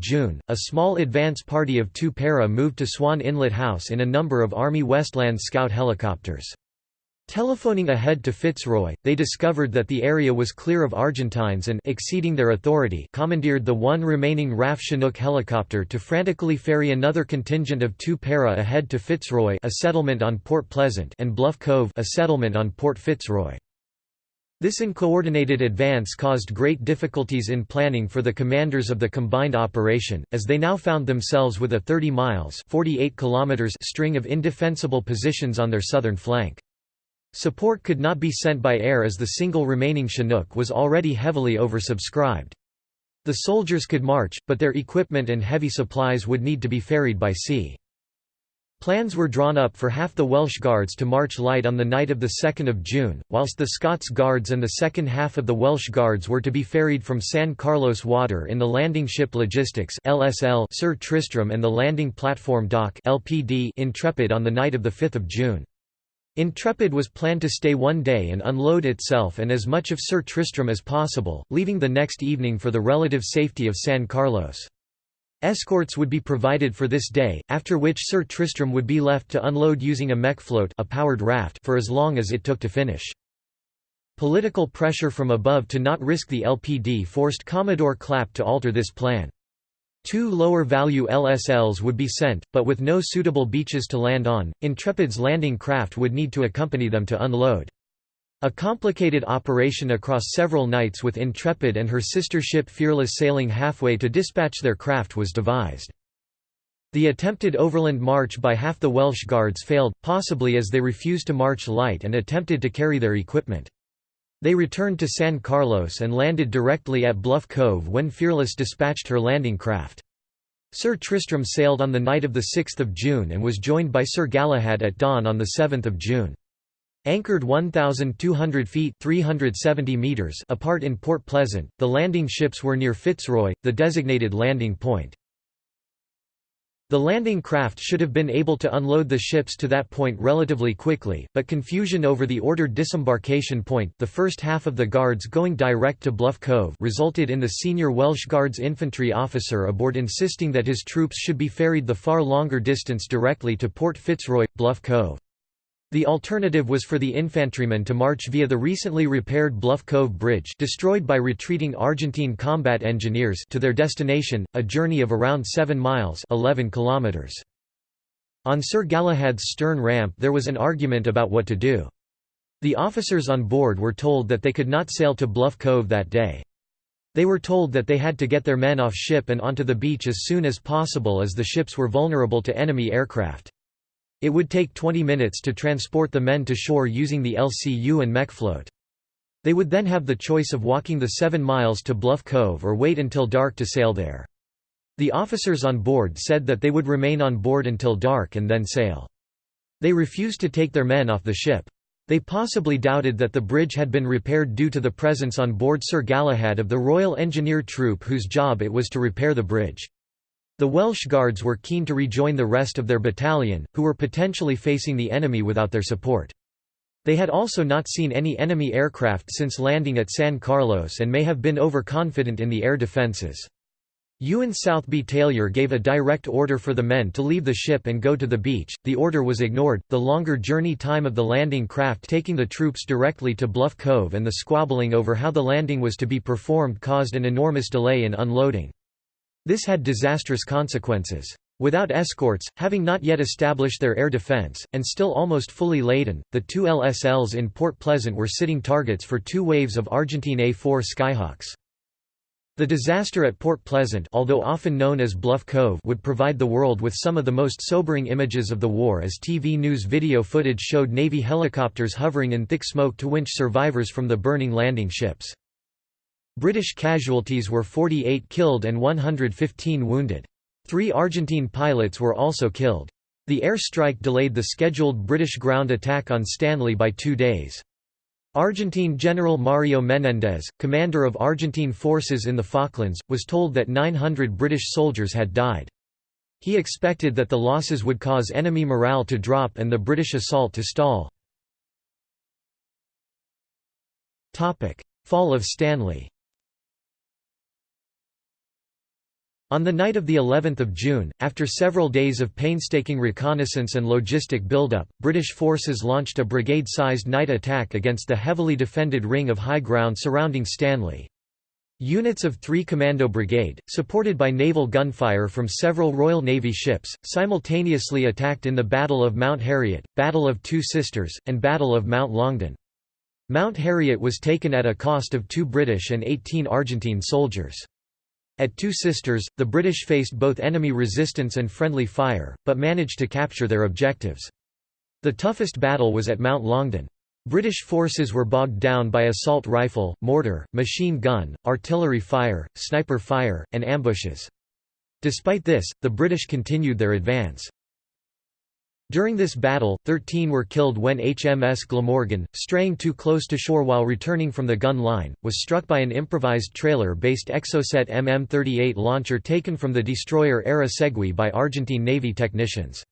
[SPEAKER 1] June, a small advance party of two para moved to Swan Inlet House in a number of Army Westland Scout helicopters. Telephoning ahead to Fitzroy, they discovered that the area was clear of Argentines and exceeding their authority commandeered the one remaining RAF Chinook helicopter to frantically ferry another contingent of two para ahead to Fitzroy a settlement on Port Pleasant and Bluff Cove a settlement on Port Fitzroy. This uncoordinated advance caused great difficulties in planning for the commanders of the combined operation, as they now found themselves with a 30 miles 48 kilometers string of indefensible positions on their southern flank. Support could not be sent by air as the single remaining Chinook was already heavily oversubscribed. The soldiers could march, but their equipment and heavy supplies would need to be ferried by sea. Plans were drawn up for half the Welsh Guards to march light on the night of 2 June, whilst the Scots Guards and the second half of the Welsh Guards were to be ferried from San Carlos Water in the landing ship Logistics LSL Sir Tristram and the landing platform dock LPD Intrepid on the night of 5 June. Intrepid was planned to stay one day and unload itself and as much of Sir Tristram as possible, leaving the next evening for the relative safety of San Carlos. Escorts would be provided for this day, after which Sir Tristram would be left to unload using a Mexeflote a powered raft for as long as it took to finish. Political pressure from above to not risk the LPD forced Commodore Clapp to alter this plan. Two lower-value LSLs would be sent, but with no suitable beaches to land on, Intrepid's landing craft would need to accompany them to unload. A complicated operation across several nights with Intrepid and her sister ship Fearless sailing halfway to dispatch their craft was devised. The attempted overland march by half the Welsh Guards failed, possibly as they refused to march light and attempted to carry their equipment. They returned to San Carlos and landed directly at Bluff Cove when Fearless dispatched her landing craft. Sir Tristram sailed on the night of 6 June and was joined by Sir Galahad at dawn on 7 June. Anchored 1,200 feet 370 meters apart in Port Pleasant, the landing ships were near Fitzroy, the designated landing point. The landing craft should have been able to unload the ships to that point relatively quickly, but confusion over the ordered disembarkation point the first half of the guards going direct to Bluff Cove resulted in the senior Welsh Guards infantry officer aboard insisting that his troops should be ferried the far longer distance directly to Port Fitzroy, Bluff Cove. The alternative was for the infantrymen to march via the recently repaired Bluff Cove Bridge destroyed by retreating Argentine combat engineers to their destination, a journey of around 7 miles 11 kilometers. On Sir Galahad's stern ramp there was an argument about what to do. The officers on board were told that they could not sail to Bluff Cove that day. They were told that they had to get their men off ship and onto the beach as soon as possible as the ships were vulnerable to enemy aircraft. It would take 20 minutes to transport the men to shore using the LCU and Mexeflote. They would then have the choice of walking the seven miles to Bluff Cove or wait until dark to sail there. The officers on board said that they would remain on board until dark and then sail. They refused to take their men off the ship. They possibly doubted that the bridge had been repaired due to the presence on board Sir Galahad of the Royal Engineer Troop whose job it was to repair the bridge. The Welsh Guards were keen to rejoin the rest of their battalion, who were potentially facing the enemy without their support. They had also not seen any enemy aircraft since landing at San Carlos and may have been overconfident in the air defences. Ewen Southby-Tailyour gave a direct order for the men to leave the ship and go to the beach. The order was ignored. The longer journey time of the landing craft taking the troops directly to Bluff Cove and the squabbling over how the landing was to be performed caused an enormous delay in unloading. This had disastrous consequences. Without escorts, having not yet established their air defense, and still almost fully laden, the two LSLs in Port Pleasant were sitting targets for two waves of Argentine A-4 Skyhawks. The disaster at Port Pleasant although often known as Bluff Cove would provide the world with some of the most sobering images of the war as TV news video footage showed Navy helicopters hovering in thick smoke to winch survivors from the burning landing ships. British casualties were 48 killed and 115 wounded. Three Argentine pilots were also killed. The air strike delayed the scheduled British ground attack on Stanley by two days. Argentine General Mario Menendez, commander of Argentine forces in the Falklands, was told that 900 British soldiers had died. He expected that the losses would cause enemy morale to drop and the British assault to stall. Fall of Stanley On the night of the 11th of June, after several days of painstaking reconnaissance and logistic buildup, British forces launched a brigade-sized night attack against the heavily defended ring of high ground surrounding Stanley. Units of 3 Commando Brigade, supported by naval gunfire from several Royal Navy ships, simultaneously attacked in the Battle of Mount Harriet, Battle of Two Sisters, and Battle of Mount Longdon. Mount Harriet was taken at a cost of two British and 18 Argentine soldiers. At Two Sisters, the British faced both enemy resistance and friendly fire, but managed to capture their objectives. The toughest battle was at Mount Longdon. British forces were bogged down by assault rifle, mortar, machine gun, artillery fire, sniper fire, and ambushes. Despite this, the British continued their advance. During this battle, 13 were killed when HMS Glamorgan, straying too close to shore while returning from the gun line, was struck by an improvised trailer-based Exocet MM-38 launcher taken from the destroyer ARA Seguí by Argentine Navy technicians.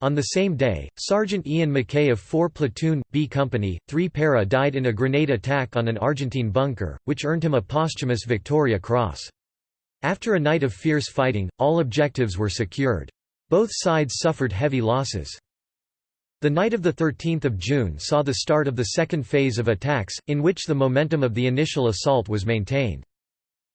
[SPEAKER 1] On the same day, Sergeant Ian McKay of 4 Platoon, B Company, 3 Para died in a grenade attack on an Argentine bunker, which earned him a posthumous Victoria Cross. After a night of fierce fighting, all objectives were secured. Both sides suffered heavy losses. The night of 13 June saw the start of the second phase of attacks, in which the momentum of the initial assault was maintained.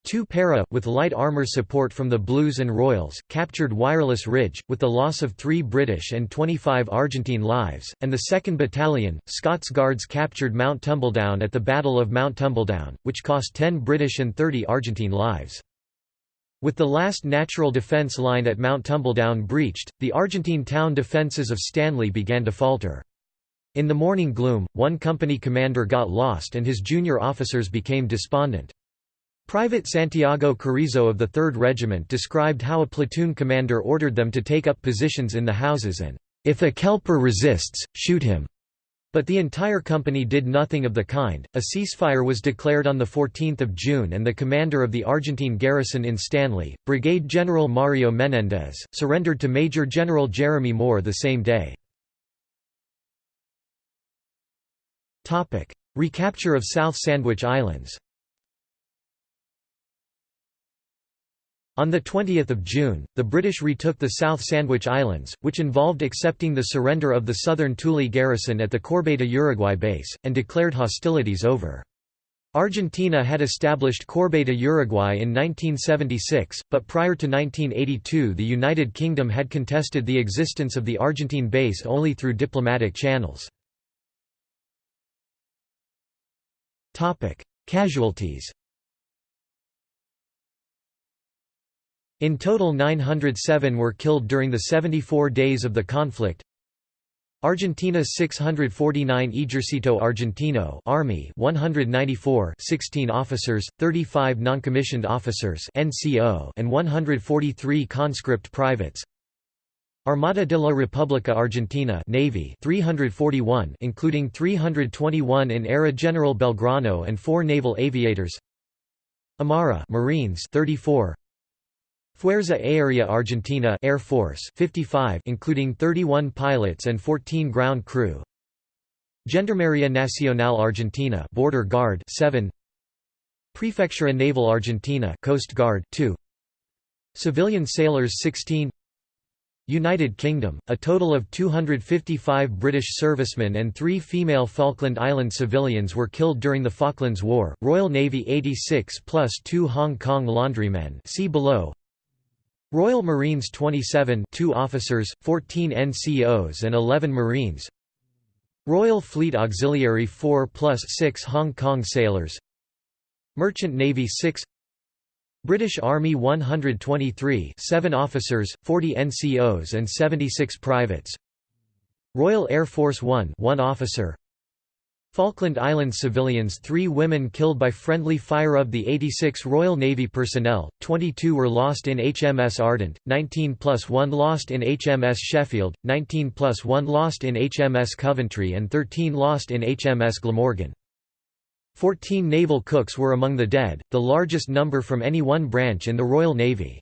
[SPEAKER 1] Two para, with light armour support from the Blues and Royals, captured Wireless Ridge, with the loss of three British and 25 Argentine lives, and the 2nd Battalion, Scots Guards captured Mount Tumbledown at the Battle of Mount Tumbledown, which cost 10 British and 30 Argentine lives. With the last natural defence line at Mount Tumbledown breached, the Argentine town defences of Stanley began to falter. In the morning gloom, one company commander got lost and his junior officers became despondent. Private Santiago Carrizo of the 3rd Regiment described how a platoon commander ordered them to take up positions in the houses and, "...if a Kelper resists, shoot him." But the entire company did nothing of the kind. A ceasefire was declared on 14 June and the commander of the Argentine garrison in Stanley, Brigade General Mario Menendez, surrendered to Major General Jeremy Moore the same day. Recapture of South Sandwich Islands On 20 June, the British retook the South Sandwich Islands, which involved accepting the surrender of the southern Thule garrison at the Corbeta Uruguay base, and declared hostilities over. Argentina had established Corbeta Uruguay in 1976, but prior to 1982 the United Kingdom had contested the existence of the Argentine base only through diplomatic channels. Casualties In total 907 were killed during the 74 days of the conflict. Argentina 649 Ejercito Argentino Army 194 16 officers, 35 noncommissioned officers NCO and 143 conscript privates. Armada de la República Argentina Navy 341 including 321 in ARA General Belgrano and 4 naval aviators. Amara Marines 34 Fuerza Aérea Argentina Air Force 55 including 31 pilots and 14 ground crew. Gendarmería Nacional Argentina Border Guard 7 Prefectura Naval Argentina Coast Guard 2 Civilian sailors 16 United Kingdom, a total of 255 British servicemen and three female Falkland Island civilians were killed during the Falklands War, Royal Navy 86 plus two Hong Kong laundrymen see below Royal Marines 27 2 officers, 14 NCOs and 11 Marines. Royal Fleet Auxiliary 4 plus 6 Hong Kong sailors. Merchant Navy 6 British Army 123 7 officers, 40 NCOs and 76 privates. Royal Air Force 1 1 officer Falkland Islands civilians three women killed by friendly fire of the 86 Royal Navy personnel, 22 were lost in HMS Ardent, 19 plus 1 lost in HMS Sheffield, 19 plus 1 lost in HMS Coventry and 13 lost in HMS Glamorgan. Fourteen naval cooks were among the dead, the largest number from any one branch in the Royal Navy.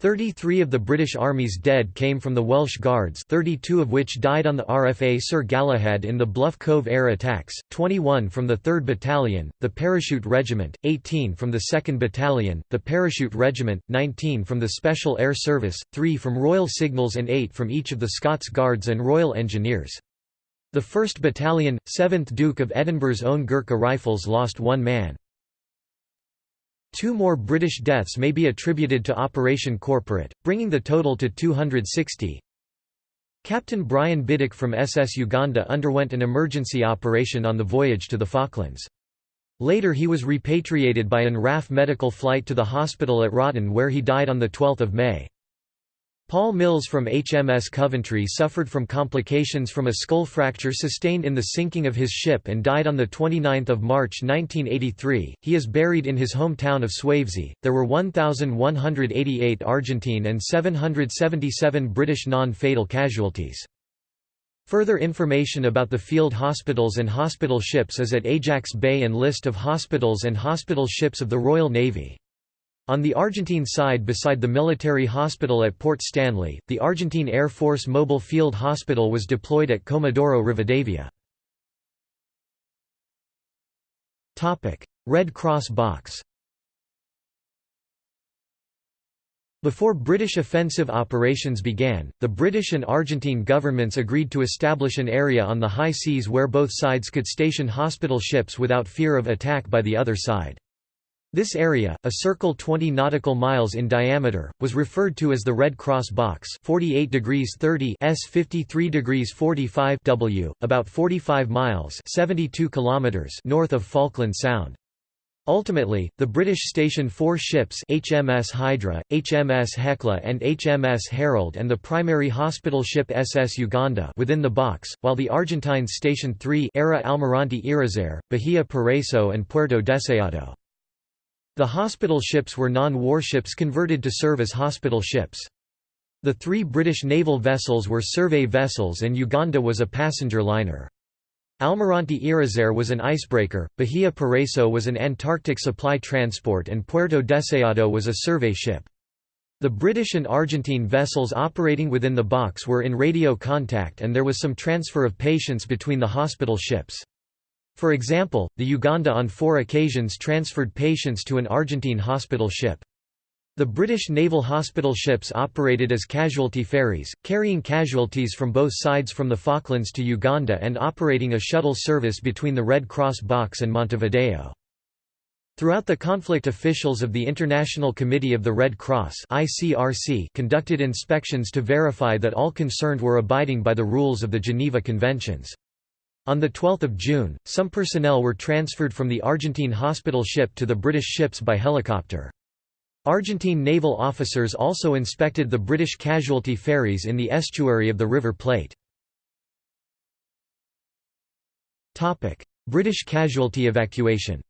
[SPEAKER 1] Thirty-three of the British Army's dead came from the Welsh Guards 32 of which died on the RFA Sir Galahad in the Bluff Cove air attacks, 21 from the 3rd Battalion, the Parachute Regiment, 18 from the 2nd Battalion, the Parachute Regiment, 19 from the Special Air Service, 3 from Royal Signals and 8 from each of the Scots Guards and Royal Engineers. The 1st Battalion, 7th Duke of Edinburgh's own Gurkha Rifles lost one man. Two more British deaths may be attributed to Operation Corporate, bringing the total to 260. Captain Brian Biddick from SS Uganda underwent an emergency operation on the voyage to the Falklands. Later he was repatriated by an RAF medical flight to the hospital at Wroughton where he died on 12 May. Paul Mills from HMS Coventry suffered from complications from a skull fracture sustained in the sinking of his ship and died on 29 March 1983. He is buried in his hometown of Swavesey. There were 1,188 Argentine and 777 British non-fatal casualties. Further information about the field hospitals and hospital ships is at Ajax Bay and List of hospitals and hospital ships of the Royal Navy. On the Argentine side beside the military hospital at Port Stanley, the Argentine Air Force Mobile Field Hospital was deployed at Comodoro Rivadavia. Red Cross box Before British offensive operations began, the British and Argentine governments agreed to establish an area on the high seas where both sides could station hospital ships without fear of attack by the other side. This area, a circle 20 nautical miles in diameter, was referred to as the Red Cross Box 48 degrees 30 s 53 degrees 45 w, about 45 miles 72 kilometers north of Falkland Sound. Ultimately, the British stationed four ships HMS Hydra, HMS Hecla and HMS Herald and the primary hospital ship SS Uganda within the box, while the Argentines stationed three ARA Almirante Irizar, Bahia Paraíso and Puerto Deseado. The hospital ships were non-warships converted to serve as hospital ships. The three British naval vessels were survey vessels and Uganda was a passenger liner. Almirante Irizar was an icebreaker, Bahia Paraíso was an Antarctic supply transport and Puerto Deseado was a survey ship. The British and Argentine vessels operating within the box were in radio contact and there was some transfer of patients between the hospital ships. For example, the Uganda on four occasions transferred patients to an Argentine hospital ship. The British naval hospital ships operated as casualty ferries, carrying casualties from both sides from the Falklands to Uganda and operating a shuttle service between the Red Cross box and Montevideo. Throughout the conflict officials of the International Committee of the Red Cross conducted inspections to verify that all concerned were abiding by the rules of the Geneva Conventions. On 12 June, some personnel were transferred from the Argentine hospital ship to the British ships by helicopter. Argentine naval officers also inspected the British casualty ferries in the estuary of the River Plate. British casualty evacuation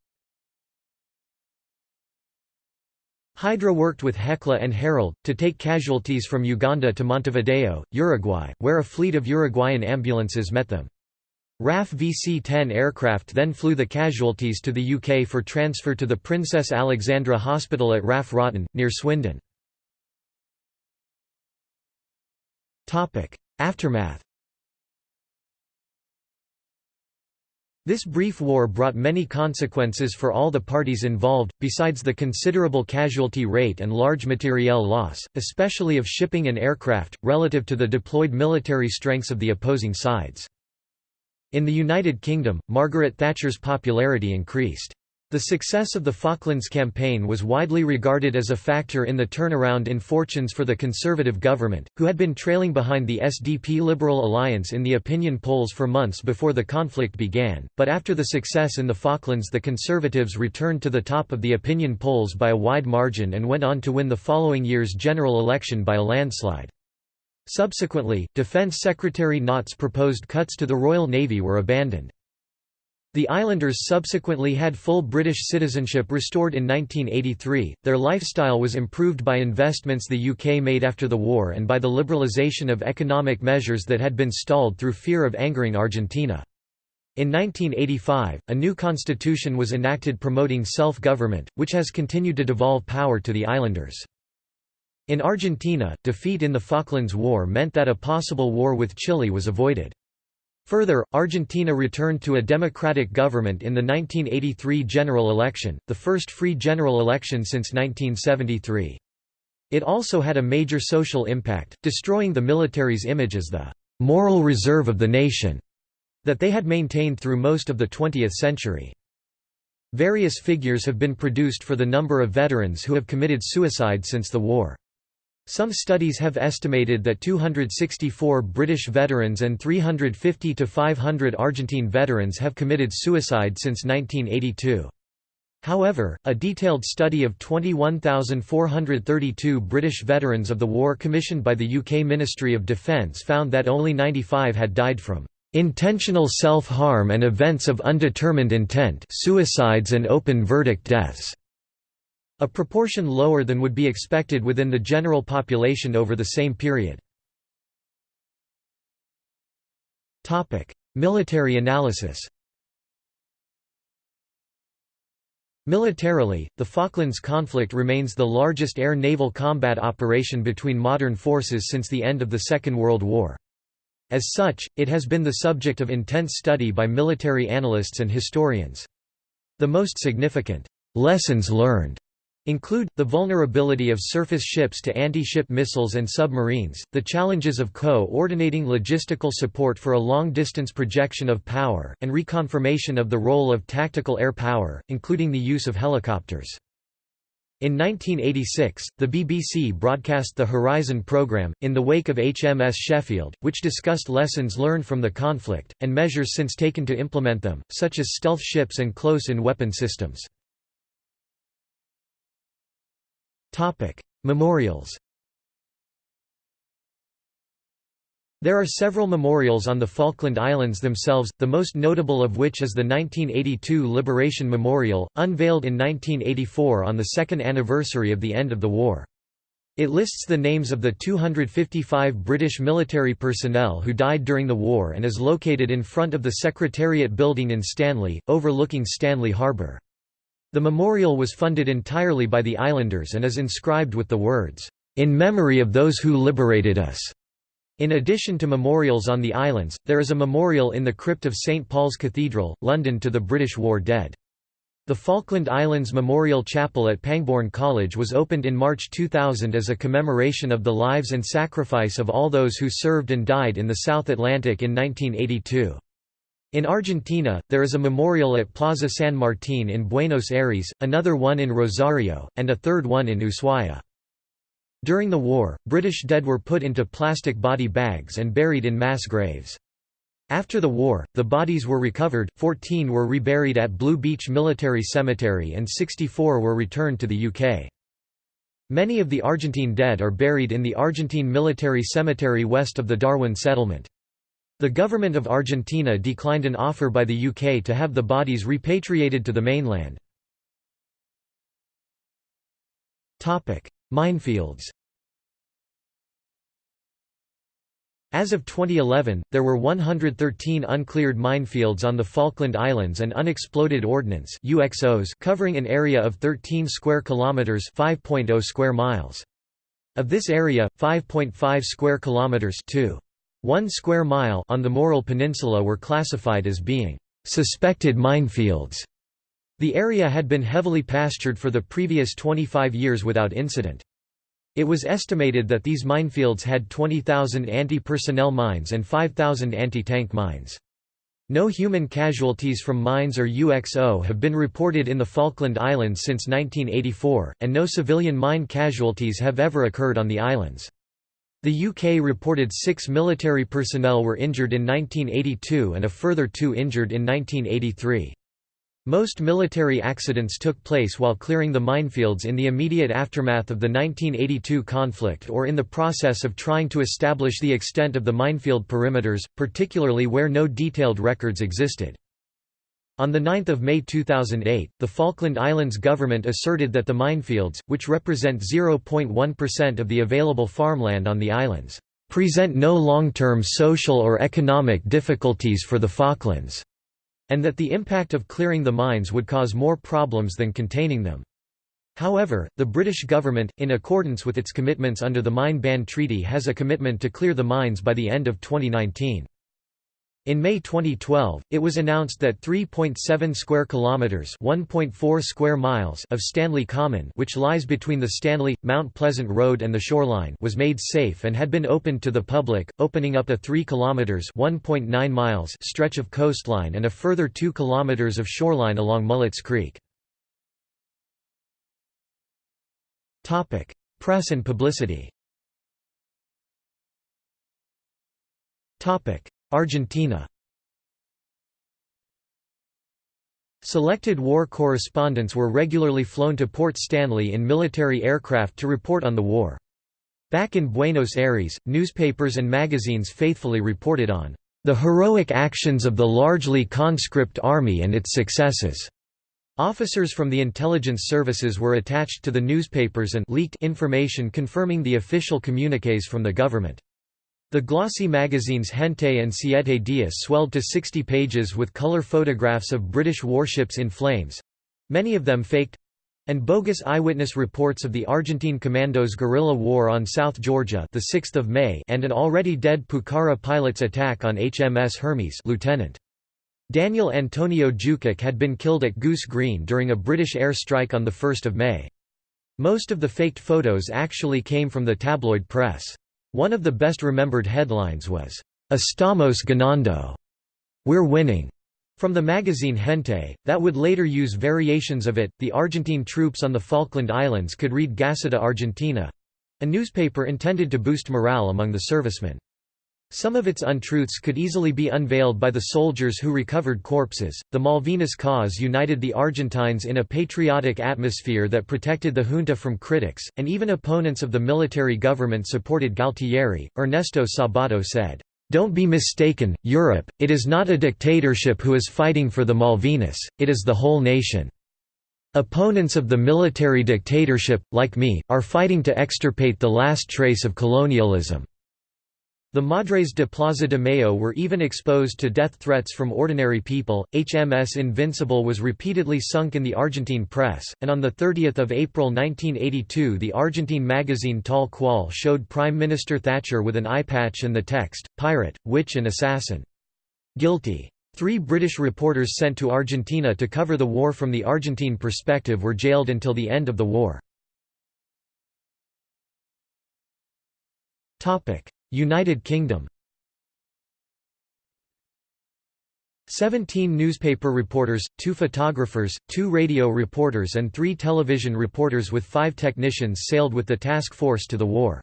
[SPEAKER 1] Hydra worked with Hecla and Herald, to take casualties from Uganda to Montevideo, Uruguay, where a fleet of Uruguayan ambulances met them. RAF VC-10 aircraft then flew the casualties to the UK for transfer to the Princess Alexandra Hospital at RAF Wroughton, near Swindon. Aftermath This brief war brought many consequences for all the parties involved, besides the considerable casualty rate and large materiel loss, especially of shipping and aircraft, relative to the deployed military strengths of the opposing sides. In the United Kingdom, Margaret Thatcher's popularity increased. The success of the Falklands campaign was widely regarded as a factor in the turnaround in fortunes for the Conservative government, who had been trailing behind the SDP Liberal alliance in the opinion polls for months before the conflict began, but after the success in the Falklands the Conservatives returned to the top of the opinion polls by a wide margin and went on to win the following year's general election by a landslide. Subsequently, Defence Secretary Nott's proposed cuts to the Royal Navy were abandoned. The islanders subsequently had full British citizenship restored in 1983. Their lifestyle was improved by investments the UK made after the war and by the liberalisation of economic measures that had been stalled through fear of angering Argentina. In 1985, a new constitution was enacted promoting self-government, which has continued to devolve power to the islanders. In Argentina, defeat in the Falklands War meant that a possible war with Chile was avoided. Further, Argentina returned to a democratic government in the 1983 general election, the first free general election since 1973. It also had a major social impact, destroying the military's image as the «moral reserve of the nation» that they had maintained through most of the 20th century. Various figures have been produced for the number of veterans who have committed suicide since the war. Some studies have estimated that 264 British veterans and 350 to 500 Argentine veterans have committed suicide since 1982. However, a detailed study of 21,432 British veterans of the war commissioned by the UK Ministry of Defence found that only 95 had died from intentional self-harm and events of undetermined intent suicides and open verdict deaths", a proportion lower than would be expected within the general population over the same period. Military analysis Militarily, the Falklands conflict remains the largest air-naval combat operation between modern forces since the end of the Second World War. As such, it has been the subject of intense study by military analysts and historians. The most significant lessons learned include, the vulnerability of surface ships to anti-ship missiles and submarines, the challenges of co-ordinating logistical support for a long-distance projection of power, and reconfirmation of the role of tactical air power, including the use of helicopters. In 1986, the BBC broadcast the Horizon programme, in the wake of HMS Sheffield, which discussed lessons learned from the conflict, and measures since taken to implement them, such as stealth ships and close-in weapon systems. Memorials There are several memorials on the Falkland Islands themselves, the most notable of which is the 1982 Liberation Memorial, unveiled in 1984 on the second anniversary of the end of the war. It lists the names of the 255 British military personnel who died during the war and is located in front of the Secretariat building in Stanley, overlooking Stanley Harbour. The memorial was funded entirely by the islanders and is inscribed with the words, "...in memory of those who liberated us." In addition to memorials on the islands, there is a memorial in the crypt of St Paul's Cathedral, London to the British war dead. The Falkland Islands Memorial Chapel at Pangbourne College was opened in March 2000 as a commemoration of the lives and sacrifice of all those who served and died in the South Atlantic in 1982. In Argentina, there is a memorial at Plaza San Martín in Buenos Aires, another one in Rosario, and a third one in Ushuaia. During the war, British dead were put into plastic body bags and buried in mass graves. After the war, the bodies were recovered, 14 were reburied at Blue Beach Military Cemetery and 64 were returned to the UK. Many of the Argentine dead are buried in the Argentine Military Cemetery west of the Darwin settlement. The government of Argentina declined an offer by the UK to have the bodies repatriated to the mainland. Minefields As of 2011, there were 113 uncleared minefields on the Falkland Islands and unexploded ordnance UXOs covering an area of 13 square kilometers, 5.0 square miles. Of this area, 5.5 square kilometers, 2 one square mile on the Murrell Peninsula were classified as being suspected minefields. The area had been heavily pastured for the previous 25 years without incident. It was estimated that these minefields had 20,000 anti-personnel mines and 5,000 anti-tank mines. No human casualties from mines or UXO have been reported in the Falkland Islands since 1984, and no civilian mine casualties have ever occurred on the islands. The UK reported six military personnel were injured in 1982 and a further two injured in 1983. Most military accidents took place while clearing the minefields in the immediate aftermath of the 1982 conflict or in the process of trying to establish the extent of the minefield perimeters, particularly where no detailed records existed. On 9 May 2008, the Falkland Islands government asserted that the minefields, which represent 0.1% of the available farmland on the islands, "...present no long-term social or economic difficulties for the Falklands", and that the impact of clearing the mines would cause more problems than containing them. However, the British government, in accordance with its commitments under the Mine Ban Treaty has a commitment to clear the mines by the end of 2019. In May 2012, it was announced that 3.7 square kilometers, 1.4 square miles of Stanley Common, which lies between the Stanley Mount Pleasant Road and the shoreline, was made safe and had been opened to the public, opening up a 3 kilometers, 1.9 miles stretch of coastline and a further 2 kilometers of shoreline along Mullets Creek. Topic: Press and publicity. Topic: Argentina Selected war correspondents were regularly flown to Port Stanley in military aircraft to report on the war. Back in Buenos Aires, newspapers and magazines faithfully reported on the heroic actions of the largely conscript army and its successes. Officers from the intelligence services were attached to the newspapers and leaked information confirming the official communiques from the government. The glossy magazines Gente and Siete Dias swelled to 60 pages with color photographs of British warships in flames—many of them faked, and bogus eyewitness reports of the Argentine commandos' guerrilla war on South Georgia the 6th of May and an already dead Pucara pilot's attack on HMS Hermes Lieutenant. Daniel Antonio Jukic had been killed at Goose Green during a British air strike on 1 May. Most of the faked photos actually came from the tabloid press. One of the best remembered headlines was, Estamos ganando. We're winning. From the magazine Gente, that would later use variations of it, the Argentine troops on the Falkland Islands could read Gaceta Argentina a newspaper intended to boost morale among the servicemen. Some of its untruths could easily be unveiled by the soldiers who recovered corpses. The Malvinas cause united the Argentines in a patriotic atmosphere that protected the junta from critics, and even opponents of the military government supported Galtieri. Ernesto Sabato said, Don't be mistaken, Europe, it is not a dictatorship who is fighting for the Malvinas, it is the whole nation. Opponents of the military dictatorship, like me, are fighting to extirpate the last trace of colonialism. The Madres de Plaza de Mayo were even exposed to death threats from ordinary people. HMS Invincible was repeatedly sunk in the Argentine press, and on 30 April 1982 the Argentine magazine Tal Cual showed Prime Minister Thatcher with an eye patch and the text, Pirate, Witch and Assassin. Guilty. Three British reporters sent to Argentina to cover the war from the Argentine perspective were jailed until the end of the war. United Kingdom Seventeen newspaper reporters, two photographers, two radio reporters and three television reporters with five technicians sailed with the task force to the war.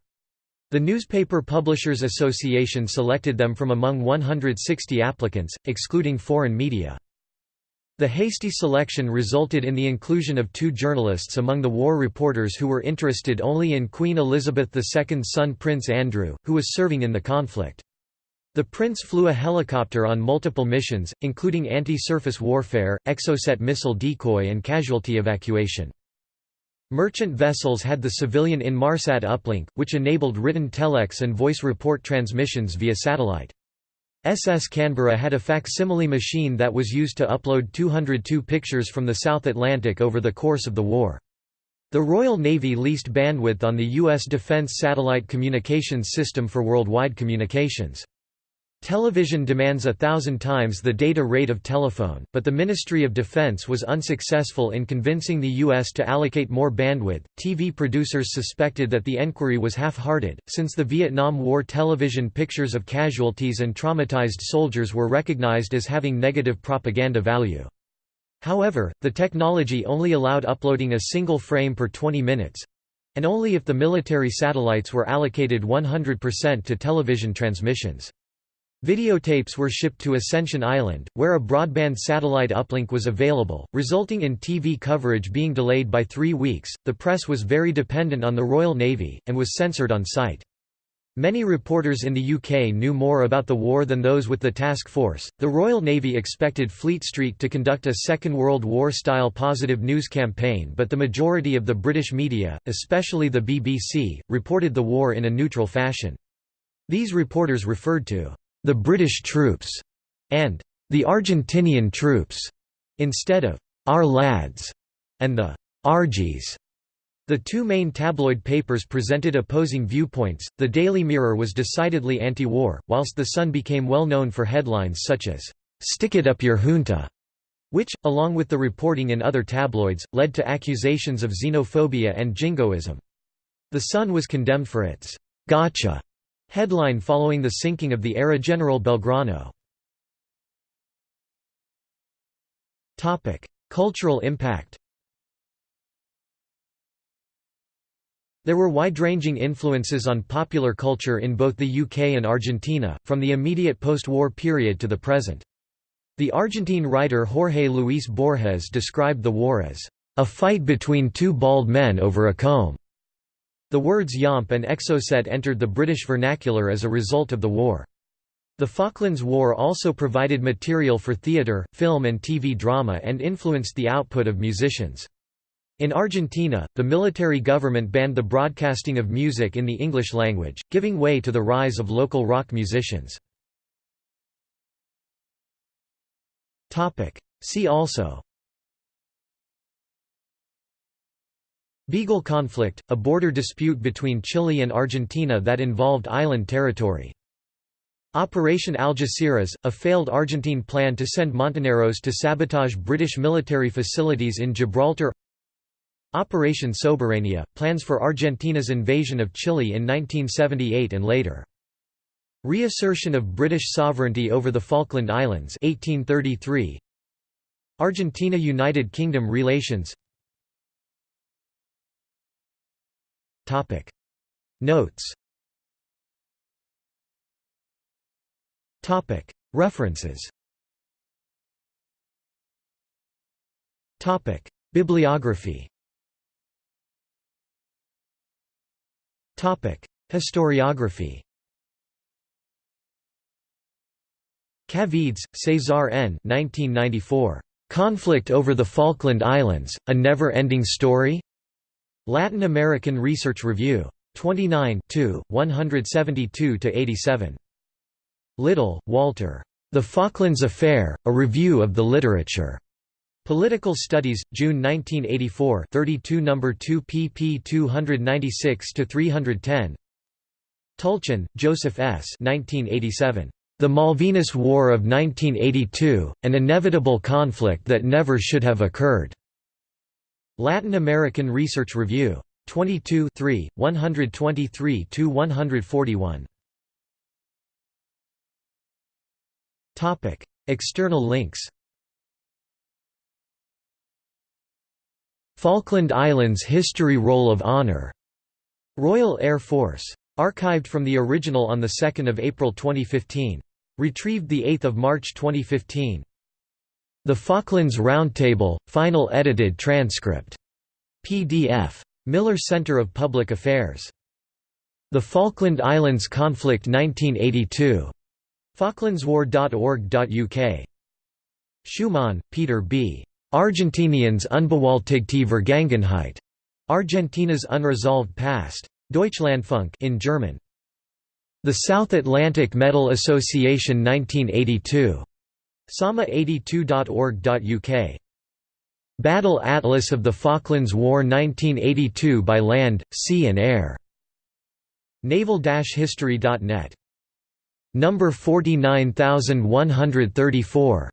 [SPEAKER 1] The Newspaper Publishers Association selected them from among 160 applicants, excluding foreign media. The hasty selection resulted in the inclusion of two journalists among the war reporters who were interested only in Queen Elizabeth II's son Prince Andrew, who was serving in the conflict. The prince flew a helicopter on multiple missions, including anti-surface warfare, exocet missile decoy and casualty evacuation. Merchant vessels had the civilian Inmarsat uplink, which enabled written telex and voice report transmissions via satellite. SS Canberra had a facsimile machine that was used to upload 202 pictures from the South Atlantic over the course of the war. The Royal Navy leased bandwidth on the U.S. Defense Satellite Communications System for worldwide communications. Television demands a thousand times the data rate of telephone, but the Ministry of Defense was unsuccessful in convincing the U.S. to allocate more bandwidth. TV producers suspected that the enquiry was half hearted, since the Vietnam War television pictures of casualties and traumatized soldiers were recognized as having negative propaganda value. However, the technology only allowed uploading a single frame per 20 minutes and only if the military satellites were allocated 100% to television transmissions. Videotapes were shipped to Ascension Island, where a broadband satellite uplink was available, resulting in TV coverage being delayed by three weeks. The press was very dependent on the Royal Navy, and was censored on site. Many reporters in the UK knew more about the war than those with the task force. The Royal Navy expected Fleet Street to conduct a Second World War style positive news campaign, but the majority of the British media, especially the BBC, reported the war in a neutral fashion. These reporters referred to the British troops, and the Argentinian troops, instead of our lads and the Argies. The two main tabloid papers presented opposing viewpoints. The Daily Mirror was decidedly anti war, whilst The Sun became well known for headlines such as, Stick it up your junta, which, along with the reporting in other tabloids, led to accusations of xenophobia and jingoism. The Sun was condemned for its gotcha Headline following the sinking of the ARA General Belgrano Cultural impact There were wide-ranging influences on popular culture in both the UK and Argentina, from the immediate post-war period to the present. The Argentine writer Jorge Luis Borges described the war as a fight between two bald men over a comb. The words yomp and exocet entered the British vernacular as a result of the war. The Falklands War also provided material for theatre, film and TV drama and influenced the output of musicians. In Argentina, the military government banned the broadcasting of music in the English language, giving way to the rise of local rock musicians. See also Beagle conflict, a border dispute between Chile and Argentina that involved island territory. Operation Algeciras, a failed Argentine plan to send Montoneros to sabotage British military facilities in Gibraltar Operation Soberania, plans for Argentina's invasion of Chile in 1978 and later. Reassertion of British sovereignty over the Falkland Islands 1833. Argentina–United Kingdom relations Notes. References. Bibliography. Historiography. Caviedes, César N. 1994. Conflict over the Falkland Islands, A Never-Ending Story? Latin American Research Review. 29 172–87. Little, Walter. The Falklands Affair, A Review of the Literature. Political Studies, June 1984 32 No. 2 pp 296–310 Tulchin, Joseph S. 1987. The Malvinas War of 1982, An Inevitable Conflict That Never Should Have Occurred. Latin American Research Review. 22 123–141. External links Falkland Islands History Roll of Honour. Royal Air Force. Archived from the original on 2 April 2015. Retrieved 8 March 2015. The Falklands Roundtable, final edited transcript. PDF. Miller Center of Public Affairs. The Falkland Islands Conflict 1982. Falklandswar.org.uk. Schumann, Peter B. Argentiniens unbewältigte Vergangenheit. Argentina's Unresolved Past. Deutschlandfunk in German. The South Atlantic Medal Association 1982. Sama82.org.uk. Battle Atlas of the Falklands War 1982 by land, sea and air. Naval-history.net. Number 49134.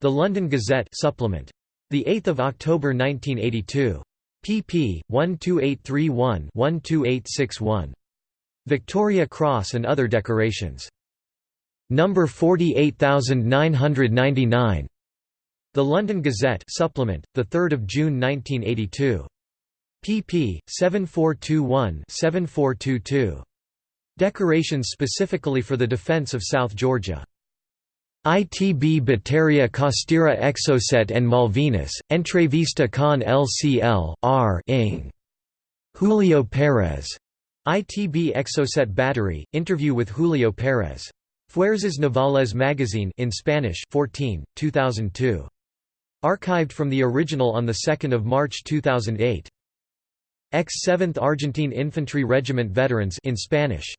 [SPEAKER 1] The London Gazette supplement. The 8th of October 1982 pp. 12831-12861. Victoria Cross and other decorations. Number 48999. The London Gazette supplement, the 3rd of June 1982. pp. 7421-7422. Decorations specifically for the defence of South Georgia. ITB Bateria Costera Exocet and Malvinas, Entrevista con LCL, R. Ing. Julio Pérez. ITB Exocet Battery, interview with Julio Pérez. Fuerzas Navales Magazine in Spanish 14, 2002. Archived from the original on 2 March 2008. Ex-7th Argentine Infantry Regiment Veterans in Spanish.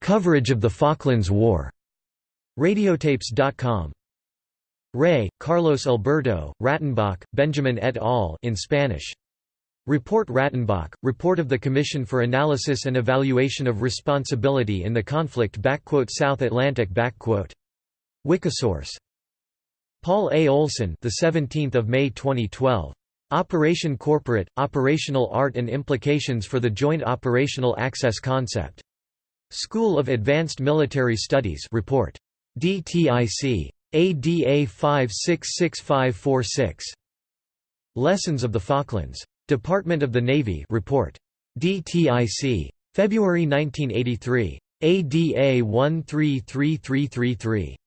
[SPEAKER 1] Coverage of the Falklands War. Radiotapes.com. Rey, Carlos Alberto, Rattenbach, Benjamin et al. in Spanish. Report Rattenbach, Report of the Commission for Analysis and Evaluation of Responsibility in the Conflict South Atlantic Wikisource. Paul A. Olson the 17th of May 2012. Operation Corporate, Operational Art and Implications for the Joint Operational Access Concept. School of Advanced Military Studies report. DTIC. ADA 566546. Lessons of the Falklands. Department of the Navy report. DTIC. February 1983. ADA 133333.